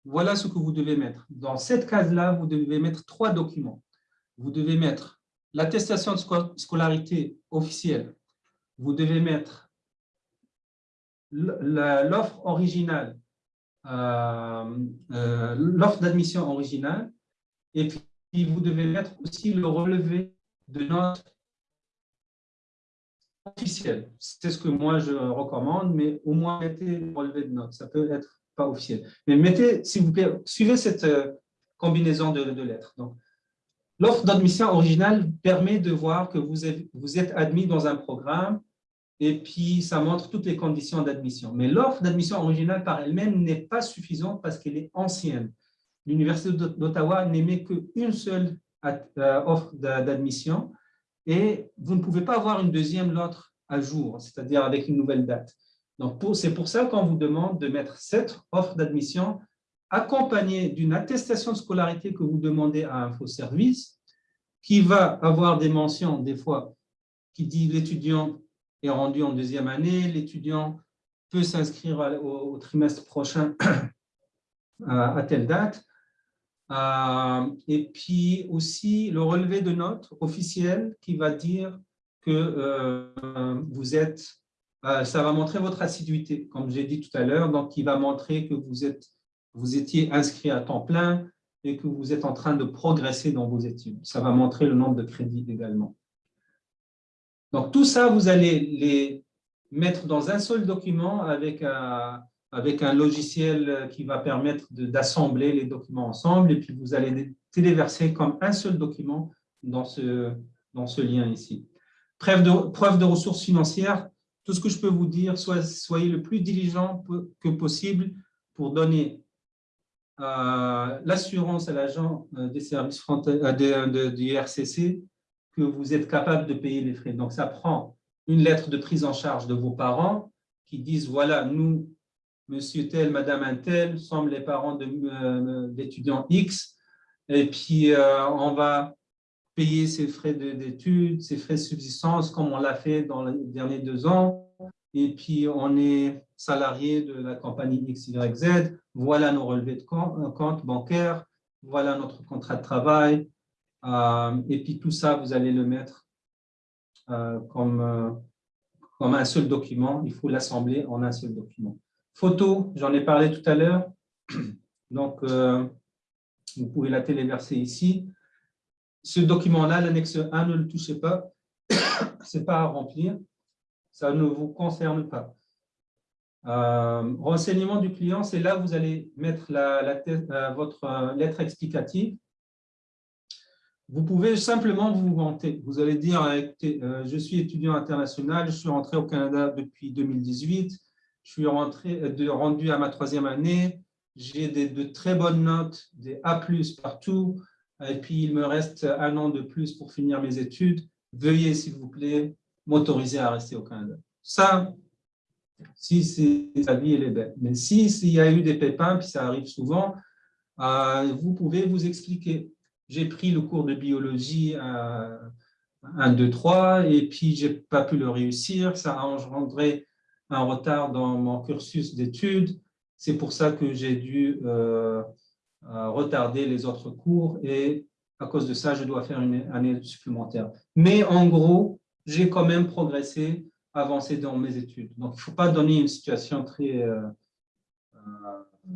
S1: Voilà ce que vous devez mettre. Dans cette case-là, vous devez mettre trois documents. Vous devez mettre l'attestation de scolarité officielle. Vous devez mettre l'offre originale, euh, euh, l'offre d'admission originale, et puis vous devez mettre aussi le relevé de notes officiel. C'est ce que moi je recommande, mais au moins mettez relevé de notes. Ça peut être pas officiel. Mais mettez, s'il vous plaît, suivez cette euh, combinaison de, lettres. Donc, l'offre d'admission originale permet de voir que vous êtes, vous êtes admis dans un programme et puis ça montre toutes les conditions d'admission. Mais l'offre d'admission originale par elle-même n'est pas suffisante parce qu'elle est ancienne. L'Université d'Ottawa n'émet qu'une seule euh, offre d'admission et vous ne pouvez pas avoir une deuxième lettre à jour, c'est-à-dire avec une nouvelle date. Donc, c'est pour ça qu'on vous demande de mettre cette offre d'admission accompagnée d'une attestation de scolarité que vous demandez à un faux service, qui va avoir des mentions, des fois, qui dit l'étudiant est rendu en deuxième année, l'étudiant peut s'inscrire au, trimestre prochain à telle date, et puis aussi le relevé de notes officiel qui va dire que euh, vous êtes, euh, ça va montrer votre assiduité, comme j'ai dit tout à l'heure, donc qui va montrer que vous, êtes, vous étiez inscrit à temps plein et que vous êtes en train de progresser dans vos études. Ça va montrer le nombre de crédits également. Donc tout ça, vous allez les mettre dans un seul document avec un, avec un logiciel qui va permettre d'assembler les documents ensemble et puis vous allez téléverser comme un seul document dans ce, dans ce lien ici. Preuve de, preuve de ressources financières, tout ce que je peux vous dire, soyez le plus diligent que possible pour donner euh, l'assurance à l'agent euh, des services euh, du RCC que vous êtes capable de payer les frais. Donc, ça prend une lettre de prise en charge de vos parents qui disent, voilà, nous, monsieur tel, madame un tel, sommes les parents euh, d'étudiants X, et puis euh, on va payer ses frais d'études, ses frais de subsistance, comme on l'a fait dans les derniers deux ans, et puis on est salarié de la compagnie XYZ, voilà nos relevés de compte, compte bancaire, voilà notre contrat de travail, euh, et puis tout ça, vous allez le mettre comme, comme un seul document, il faut l'assembler en un seul document. Photo, j'en ai parlé tout à l'heure. Donc, euh, vous pouvez la téléverser ici. Ce document-là, l'annexe 1, ne le touchez pas. Ce n'est pas à remplir. Ça ne vous concerne pas. Euh, renseignement du client, c'est là où vous allez mettre euh, votre lettre explicative. Vous pouvez simplement vous vanter. Vous allez dire, je suis étudiant international, je suis rentré au Canada depuis 2018, je suis rentré, euh, rendu à ma troisième année, j'ai de très bonnes notes, des A+, partout, et puis il me reste un an de plus pour finir mes études. Veuillez, s'il vous plaît, m'autoriser à rester au Canada. Ça, si c'est sa vie, elle est belle. Mais s'il si, y a eu des pépins, puis ça arrive souvent, euh, vous pouvez vous expliquer. J'ai pris le cours de biologie à 1, 2, 3, et puis je n'ai pas pu le réussir. Ça a engendré un retard dans mon cursus d'études. C'est pour ça que j'ai dû euh, euh, retarder les autres cours et à cause de ça, je dois faire une année supplémentaire. Mais en gros, j'ai quand même progressé, avancé dans mes études. Donc, il ne faut pas donner une situation très euh,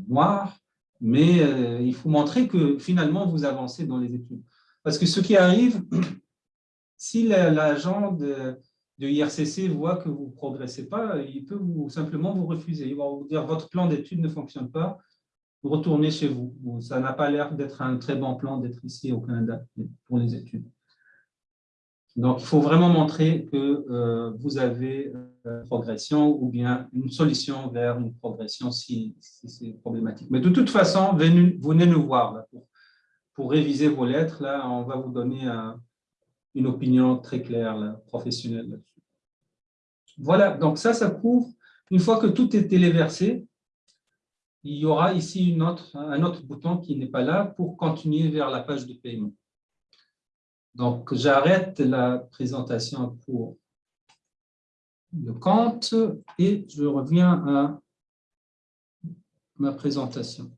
S1: noire, mais il faut montrer que finalement, vous avancez dans les études. Parce que ce qui arrive, si l'agent de, IRCC voit que vous ne progressez pas, il peut vous, simplement vous refuser. Il va vous dire votre plan d'études ne fonctionne pas, vous retournez chez vous. Ça n'a pas l'air d'être un très bon plan d'être ici au Canada pour les études. Donc, il faut vraiment montrer que euh, vous avez une euh, progression ou bien une solution vers une progression si, c'est problématique. Mais de toute façon, venez, nous voir pour, réviser vos lettres. Là, on va vous donner une opinion très claire, professionnelle là-dessus. Voilà, donc ça, ça couvre. Une fois que tout est téléversé, il y aura ici un autre bouton qui n'est pas là pour continuer vers la page de paiement. Donc, j'arrête la présentation pour le compte et je reviens à ma présentation.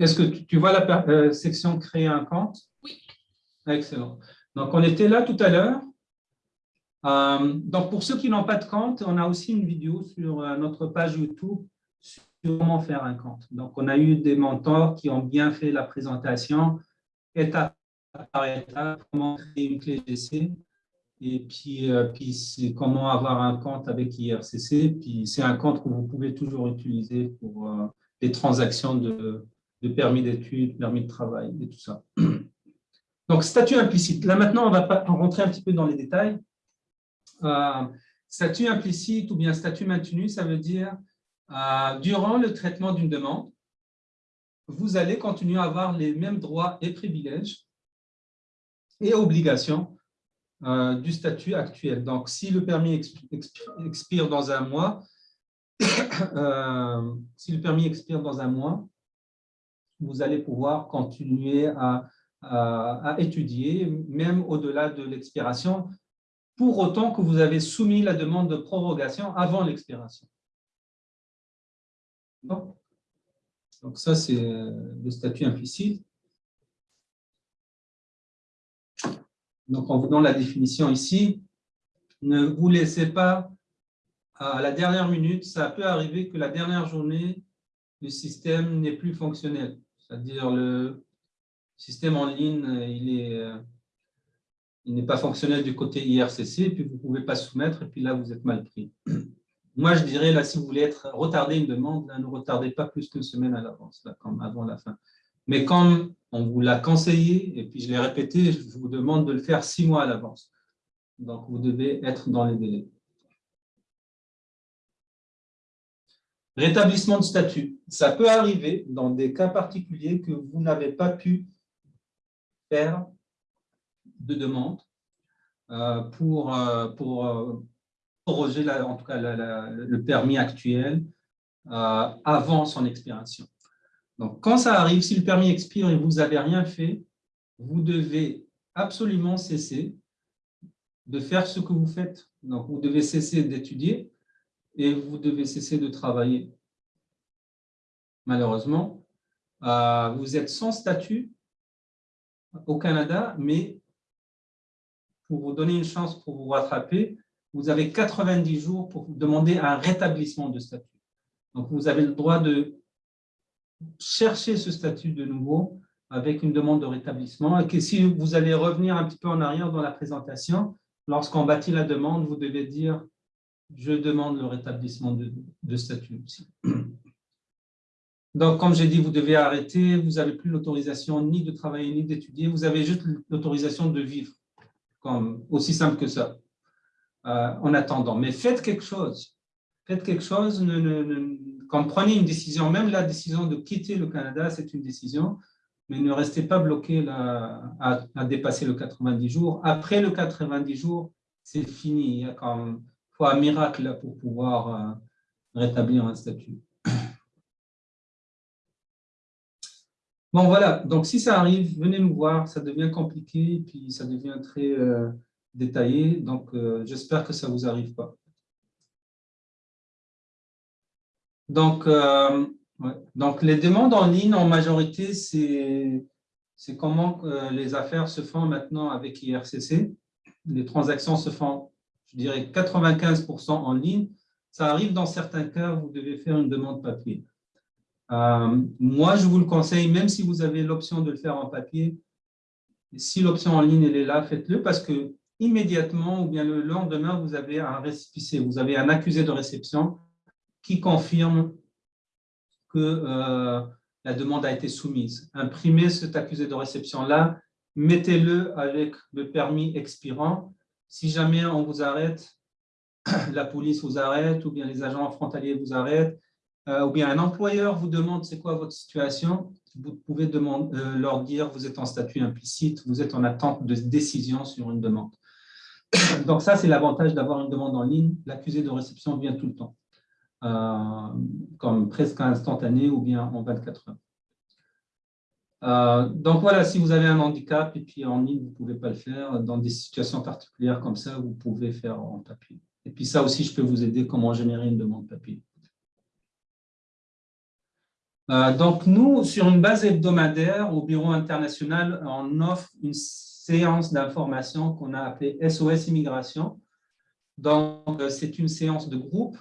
S1: Est-ce que tu, vois la euh, section « Créer un compte »
S2: Oui.
S1: Excellent. Donc, on était là tout à l'heure. Euh, donc, pour ceux qui n'ont pas de compte, on a aussi une vidéo sur euh, notre page YouTube sur comment faire un compte. Donc, on a eu des mentors qui ont bien fait la présentation, étape par étape, comment créer une clé GC, et puis, euh, puis comment avoir un compte avec IRCC. Puis, c'est un compte que vous pouvez toujours utiliser pour les transactions de, de permis d'études, permis de travail et tout ça. Donc, statut implicite. Là, maintenant, on va rentrer un petit peu dans les détails. Euh, statut implicite ou bien statut maintenu, ça veut dire, euh, durant le traitement d'une demande, vous allez continuer à avoir les mêmes droits et privilèges et obligations euh, du statut actuel. Donc, si le permis expire dans un mois, si le permis expire dans un mois, vous allez pouvoir continuer à étudier, même au-delà de l'expiration, pour autant que vous avez soumis la demande de prorogation avant l'expiration. Donc ça, c'est euh, le statut implicite. Donc en vous donnant la définition ici, ne vous laissez pas à la dernière minute, ça peut arriver que la dernière journée, le système n'est plus fonctionnel. C'est-à-dire le, système en ligne, il est euh, il n'est pas fonctionnel du côté IRCC, puis vous ne pouvez pas soumettre, et puis là, vous êtes mal pris. Moi, je dirais, là, si vous voulez être retarder une demande, ne retardez pas plus qu'une semaine à l'avance, comme avant la fin. Mais comme on vous l'a conseillé, et puis je l'ai répété, je vous demande de le faire six mois à l'avance. Donc, vous devez être dans les délais. Rétablissement de statut. Ça peut arriver dans des cas particuliers que vous n'avez pas pu faire de demande euh, pour, euh, pour euh, proroger en tout cas le permis actuel avant son expiration. Donc, quand ça arrive, si le permis expire et vous n'avez rien fait, vous devez absolument cesser de faire ce que vous faites. Donc, vous devez cesser d'étudier et vous devez cesser de travailler. Malheureusement, vous êtes sans statut au Canada, mais pour vous donner une chance pour vous rattraper, vous avez 90 jours pour demander un rétablissement de statut. Donc, vous avez le droit de chercher ce statut de nouveau avec une demande de rétablissement. Et si vous allez revenir un petit peu en arrière dans la présentation, lorsqu'on bâtit la demande, vous devez dire « je demande le rétablissement de, statut aussi ». Donc, comme j'ai dit, vous devez arrêter, vous n'avez plus l'autorisation ni de travailler ni d'étudier, vous avez juste l'autorisation de vivre, comme, aussi simple que ça, euh, en attendant. Mais faites quelque chose, faites quelque chose, ne, quand prenez une décision, même la décision de quitter le Canada, c'est une décision, mais ne restez pas bloqué là, à, dépasser le 90 jours. Après le 90 jours, c'est fini, comme, faut un miracle pour pouvoir euh, rétablir un statut. Bon, voilà. Donc, si ça arrive, venez nous voir. Ça devient compliqué, puis ça devient très euh, détaillé. Donc, euh, j'espère que ça ne vous arrive pas. Donc, Donc, les demandes en ligne, en majorité, c'est comment les affaires se font maintenant avec IRCC. Les transactions se font, je dirais, 95% en ligne. Ça arrive dans certains cas, vous devez faire une demande papier. Euh, moi, je vous le conseille, même si vous avez l'option de le faire en papier, si l'option en ligne elle est là, faites-le parce que immédiatement ou bien le lendemain, vous avez un récipicé, vous avez un accusé de réception qui confirme que euh, la demande a été soumise. Imprimez cet accusé de réception-là, mettez-le avec le permis expirant. Si jamais on vous arrête, la police vous arrête ou bien les agents frontaliers vous arrêtent, euh, ou bien un employeur vous demande c'est quoi votre situation, vous pouvez euh, leur dire vous êtes en statut implicite, vous êtes en attente de décision sur une demande. Donc ça, c'est l'avantage d'avoir une demande en ligne. L'accusé de réception vient tout le temps, euh, comme presque instantané ou bien en 24 heures. Donc voilà, si vous avez un handicap et puis en ligne, vous ne pouvez pas le faire, dans des situations particulières comme ça, vous pouvez faire en papier. Et puis ça aussi, je peux vous aider comment générer une demande papier. Euh, donc, nous, sur une base hebdomadaire, au Bureau international, on offre une séance d'information qu'on a appelée SOS Immigration. Donc, euh, c'est une séance de groupe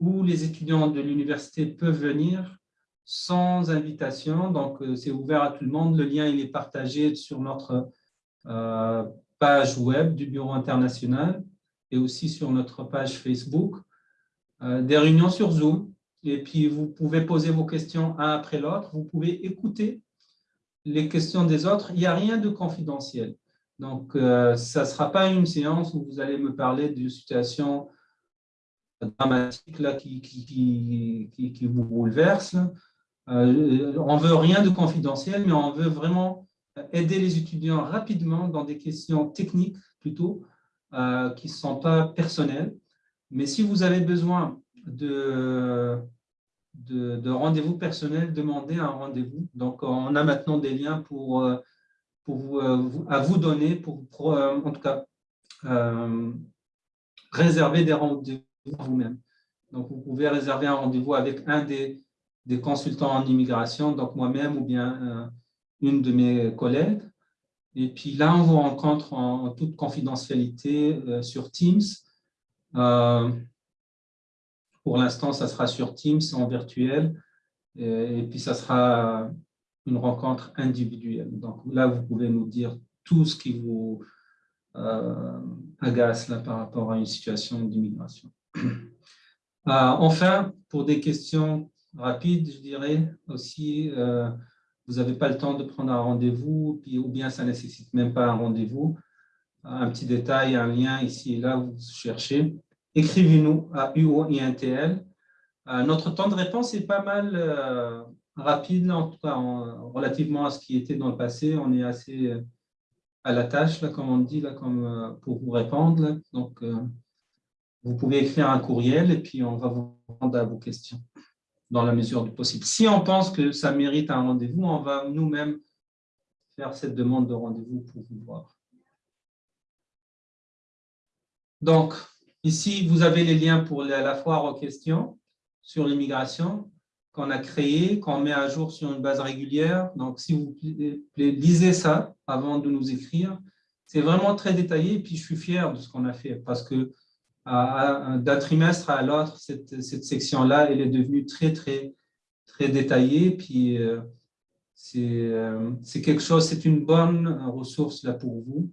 S1: où les étudiants de l'université peuvent venir sans invitation. Donc, euh, c'est ouvert à tout le monde. Le lien il est partagé sur notre page web du Bureau international et aussi sur notre page Facebook. des réunions sur Zoom et puis vous pouvez poser vos questions un après l'autre, vous pouvez écouter les questions des autres, il n'y a rien de confidentiel. Donc, euh, ça ne sera pas une séance où vous allez me parler d'une situation dramatique là, qui, qui vous bouleverse. Euh, on veut rien de confidentiel, mais on veut vraiment aider les étudiants rapidement dans des questions techniques plutôt, euh, qui ne sont pas personnelles. Mais si vous avez besoin de, de, rendez-vous personnel, demandez un rendez-vous. Donc, on a maintenant des liens pour, euh, pour euh, vous, à vous donner, pour, en tout cas, réserver des rendez-vous vous-même. Donc, vous pouvez réserver un rendez-vous avec un des, des consultants en immigration, donc moi-même ou bien une de mes collègues. Et puis là, on vous rencontre en, toute confidentialité sur Teams. Pour l'instant, ça sera sur Teams en virtuel et, puis ça sera une rencontre individuelle. Donc là, vous pouvez nous dire tout ce qui vous euh, agace par rapport à une situation d'immigration. Euh, enfin, pour des questions rapides, je dirais aussi, euh, vous n'avez pas le temps de prendre un rendez-vous, ou bien ça ne nécessite même pas un rendez-vous. Un petit détail, un lien ici et là, vous cherchez écrivez-nous à UOINTL. Euh, notre temps de réponse est pas mal euh, rapide, en tout cas relativement à ce qui était dans le passé. On est assez à la tâche, là, comme on dit, là, comme, pour vous répondre. Donc, vous pouvez écrire un courriel et puis on va vous répondre à vos questions dans la mesure du possible. Si on pense que ça mérite un rendez-vous, on va nous-mêmes faire cette demande de rendez-vous pour vous voir. Donc, Ici, vous avez les liens pour la foire aux questions sur l'immigration qu'on a créé, qu'on met à jour sur une base régulière. Donc, si vous lisez ça avant de nous écrire. C'est vraiment très détaillé, et puis je suis fier de ce qu'on a fait, parce que d'un trimestre à l'autre, cette, section-là, elle est devenue très, très, très détaillée, puis euh, euh, c'est quelque chose, c'est une bonne ressource là pour vous.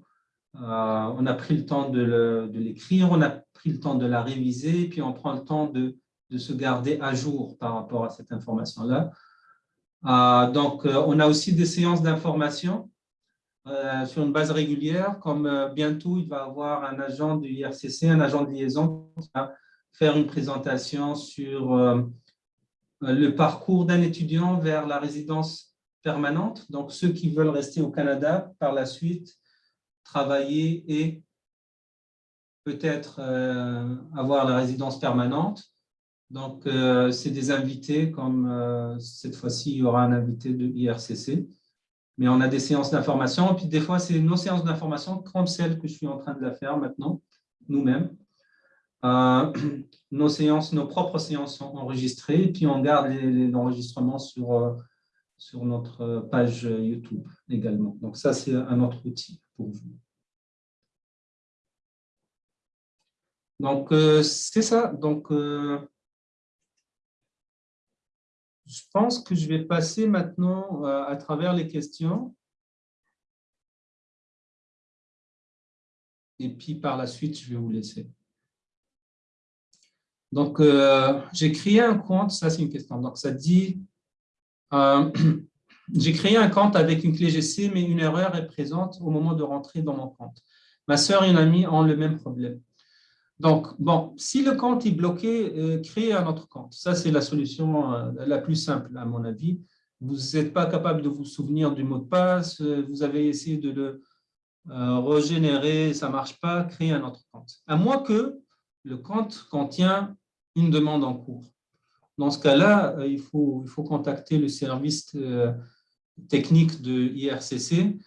S1: Euh, on a pris le temps de l'écrire, on a pris le temps de la réviser, puis on prend le temps de, se garder à jour par rapport à cette information-là. Euh, donc, euh, on a aussi des séances d'information sur une base régulière, comme bientôt, il va avoir un agent du IRCC, un agent de liaison, qui va faire une présentation sur le parcours d'un étudiant vers la résidence permanente. Donc, ceux qui veulent rester au Canada par la suite, travailler et peut-être euh, avoir la résidence permanente. Donc, euh, c'est des invités, comme euh, cette fois-ci, il y aura un invité de IRCC. Mais on a des séances d'information. Puis des fois, c'est nos séances d'information, comme celles que je suis en train de la faire maintenant, nous-mêmes. Euh, nos séances, nos propres séances sont enregistrées. Puis on garde l'enregistrement sur, sur notre page YouTube également. Donc ça, c'est un autre outil pour vous. Donc, c'est ça. Donc, je pense que je vais passer maintenant euh, à travers les questions. Et puis par la suite, je vais vous laisser. Donc, euh, j'ai créé un compte, ça c'est une question. Donc, ça dit, euh, j'ai créé un compte avec une clé GC, mais une erreur est présente au moment de rentrer dans mon compte. Ma soeur et une amie ont le même problème. Donc, bon, si le compte est bloqué, euh, créez un autre compte. Ça, c'est la solution euh, la plus simple, à mon avis. Vous n'êtes pas capable de vous souvenir du mot de passe, euh, vous avez essayé de le régénérer, ça ne marche pas, créez un autre compte. À moins que le compte contient une demande en cours. Dans ce cas-là, il faut, contacter le service technique de IRCC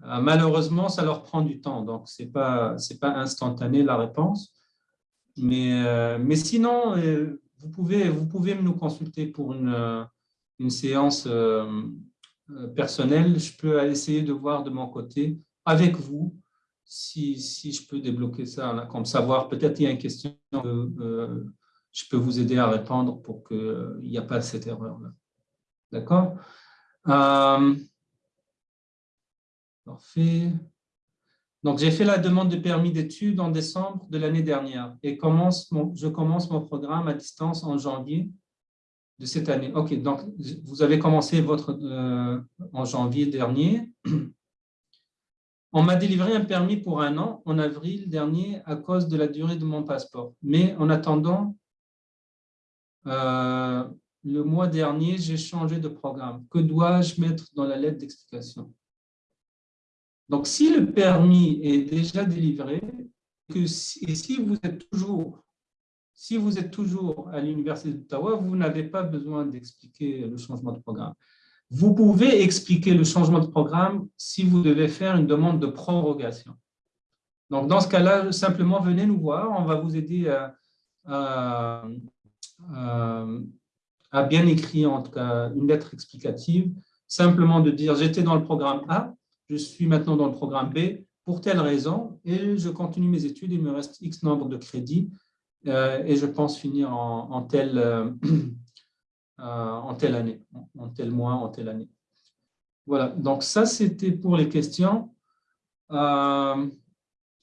S1: Malheureusement, ça leur prend du temps, donc ce n'est pas, pas instantané la réponse. Mais, euh, mais sinon, euh, vous pouvez, vous pouvez nous consulter pour une, euh, une séance personnelle. Je peux essayer de voir de mon côté, avec vous, si, si je peux débloquer ça, comme savoir, peut-être il y a une question que je peux vous aider à répondre pour qu'il n'y ait pas cette erreur-là. D'accord? Parfait. Donc, j'ai fait la demande de permis d'études en décembre de l'année dernière et commence je commence mon programme à distance en janvier de cette année. OK, donc vous avez commencé votre euh, en janvier dernier. On m'a délivré un permis pour un an en avril dernier à cause de la durée de mon passeport. Mais en attendant, euh, le mois dernier, j'ai changé de programme. Que dois-je mettre dans la lettre d'explication? Donc, si le permis est déjà délivré, que et si vous êtes toujours, si à l'Université d'Ottawa, vous n'avez pas besoin d'expliquer le changement de programme. Vous pouvez expliquer le changement de programme si vous devez faire une demande de prorogation. Donc, dans ce cas-là, simplement venez nous voir, on va vous aider à, bien écrire une lettre explicative, simplement de dire j'étais dans le programme A, je suis maintenant dans le programme B pour telle raison et je continue mes études, il me reste X nombre de crédits euh, et je pense finir en, telle, euh, euh, en telle année, en tel mois, en telle année. Voilà, donc ça c'était pour les questions.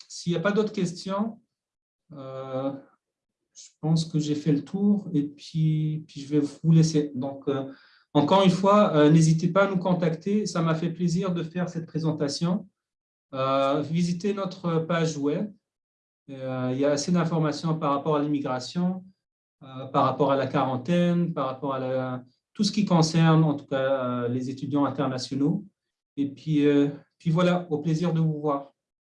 S1: S'il n'y a pas d'autres questions, je pense que j'ai fait le tour et puis, puis je vais vous laisser. Donc, encore une fois, euh, n'hésitez pas à nous contacter. Ça m'a fait plaisir de faire cette présentation. Euh, visitez notre page web. Euh, il y a assez d'informations par rapport à l'immigration, par rapport à la quarantaine, par rapport à tout ce qui concerne en tout cas les étudiants internationaux. Et puis, puis voilà, au plaisir de vous voir.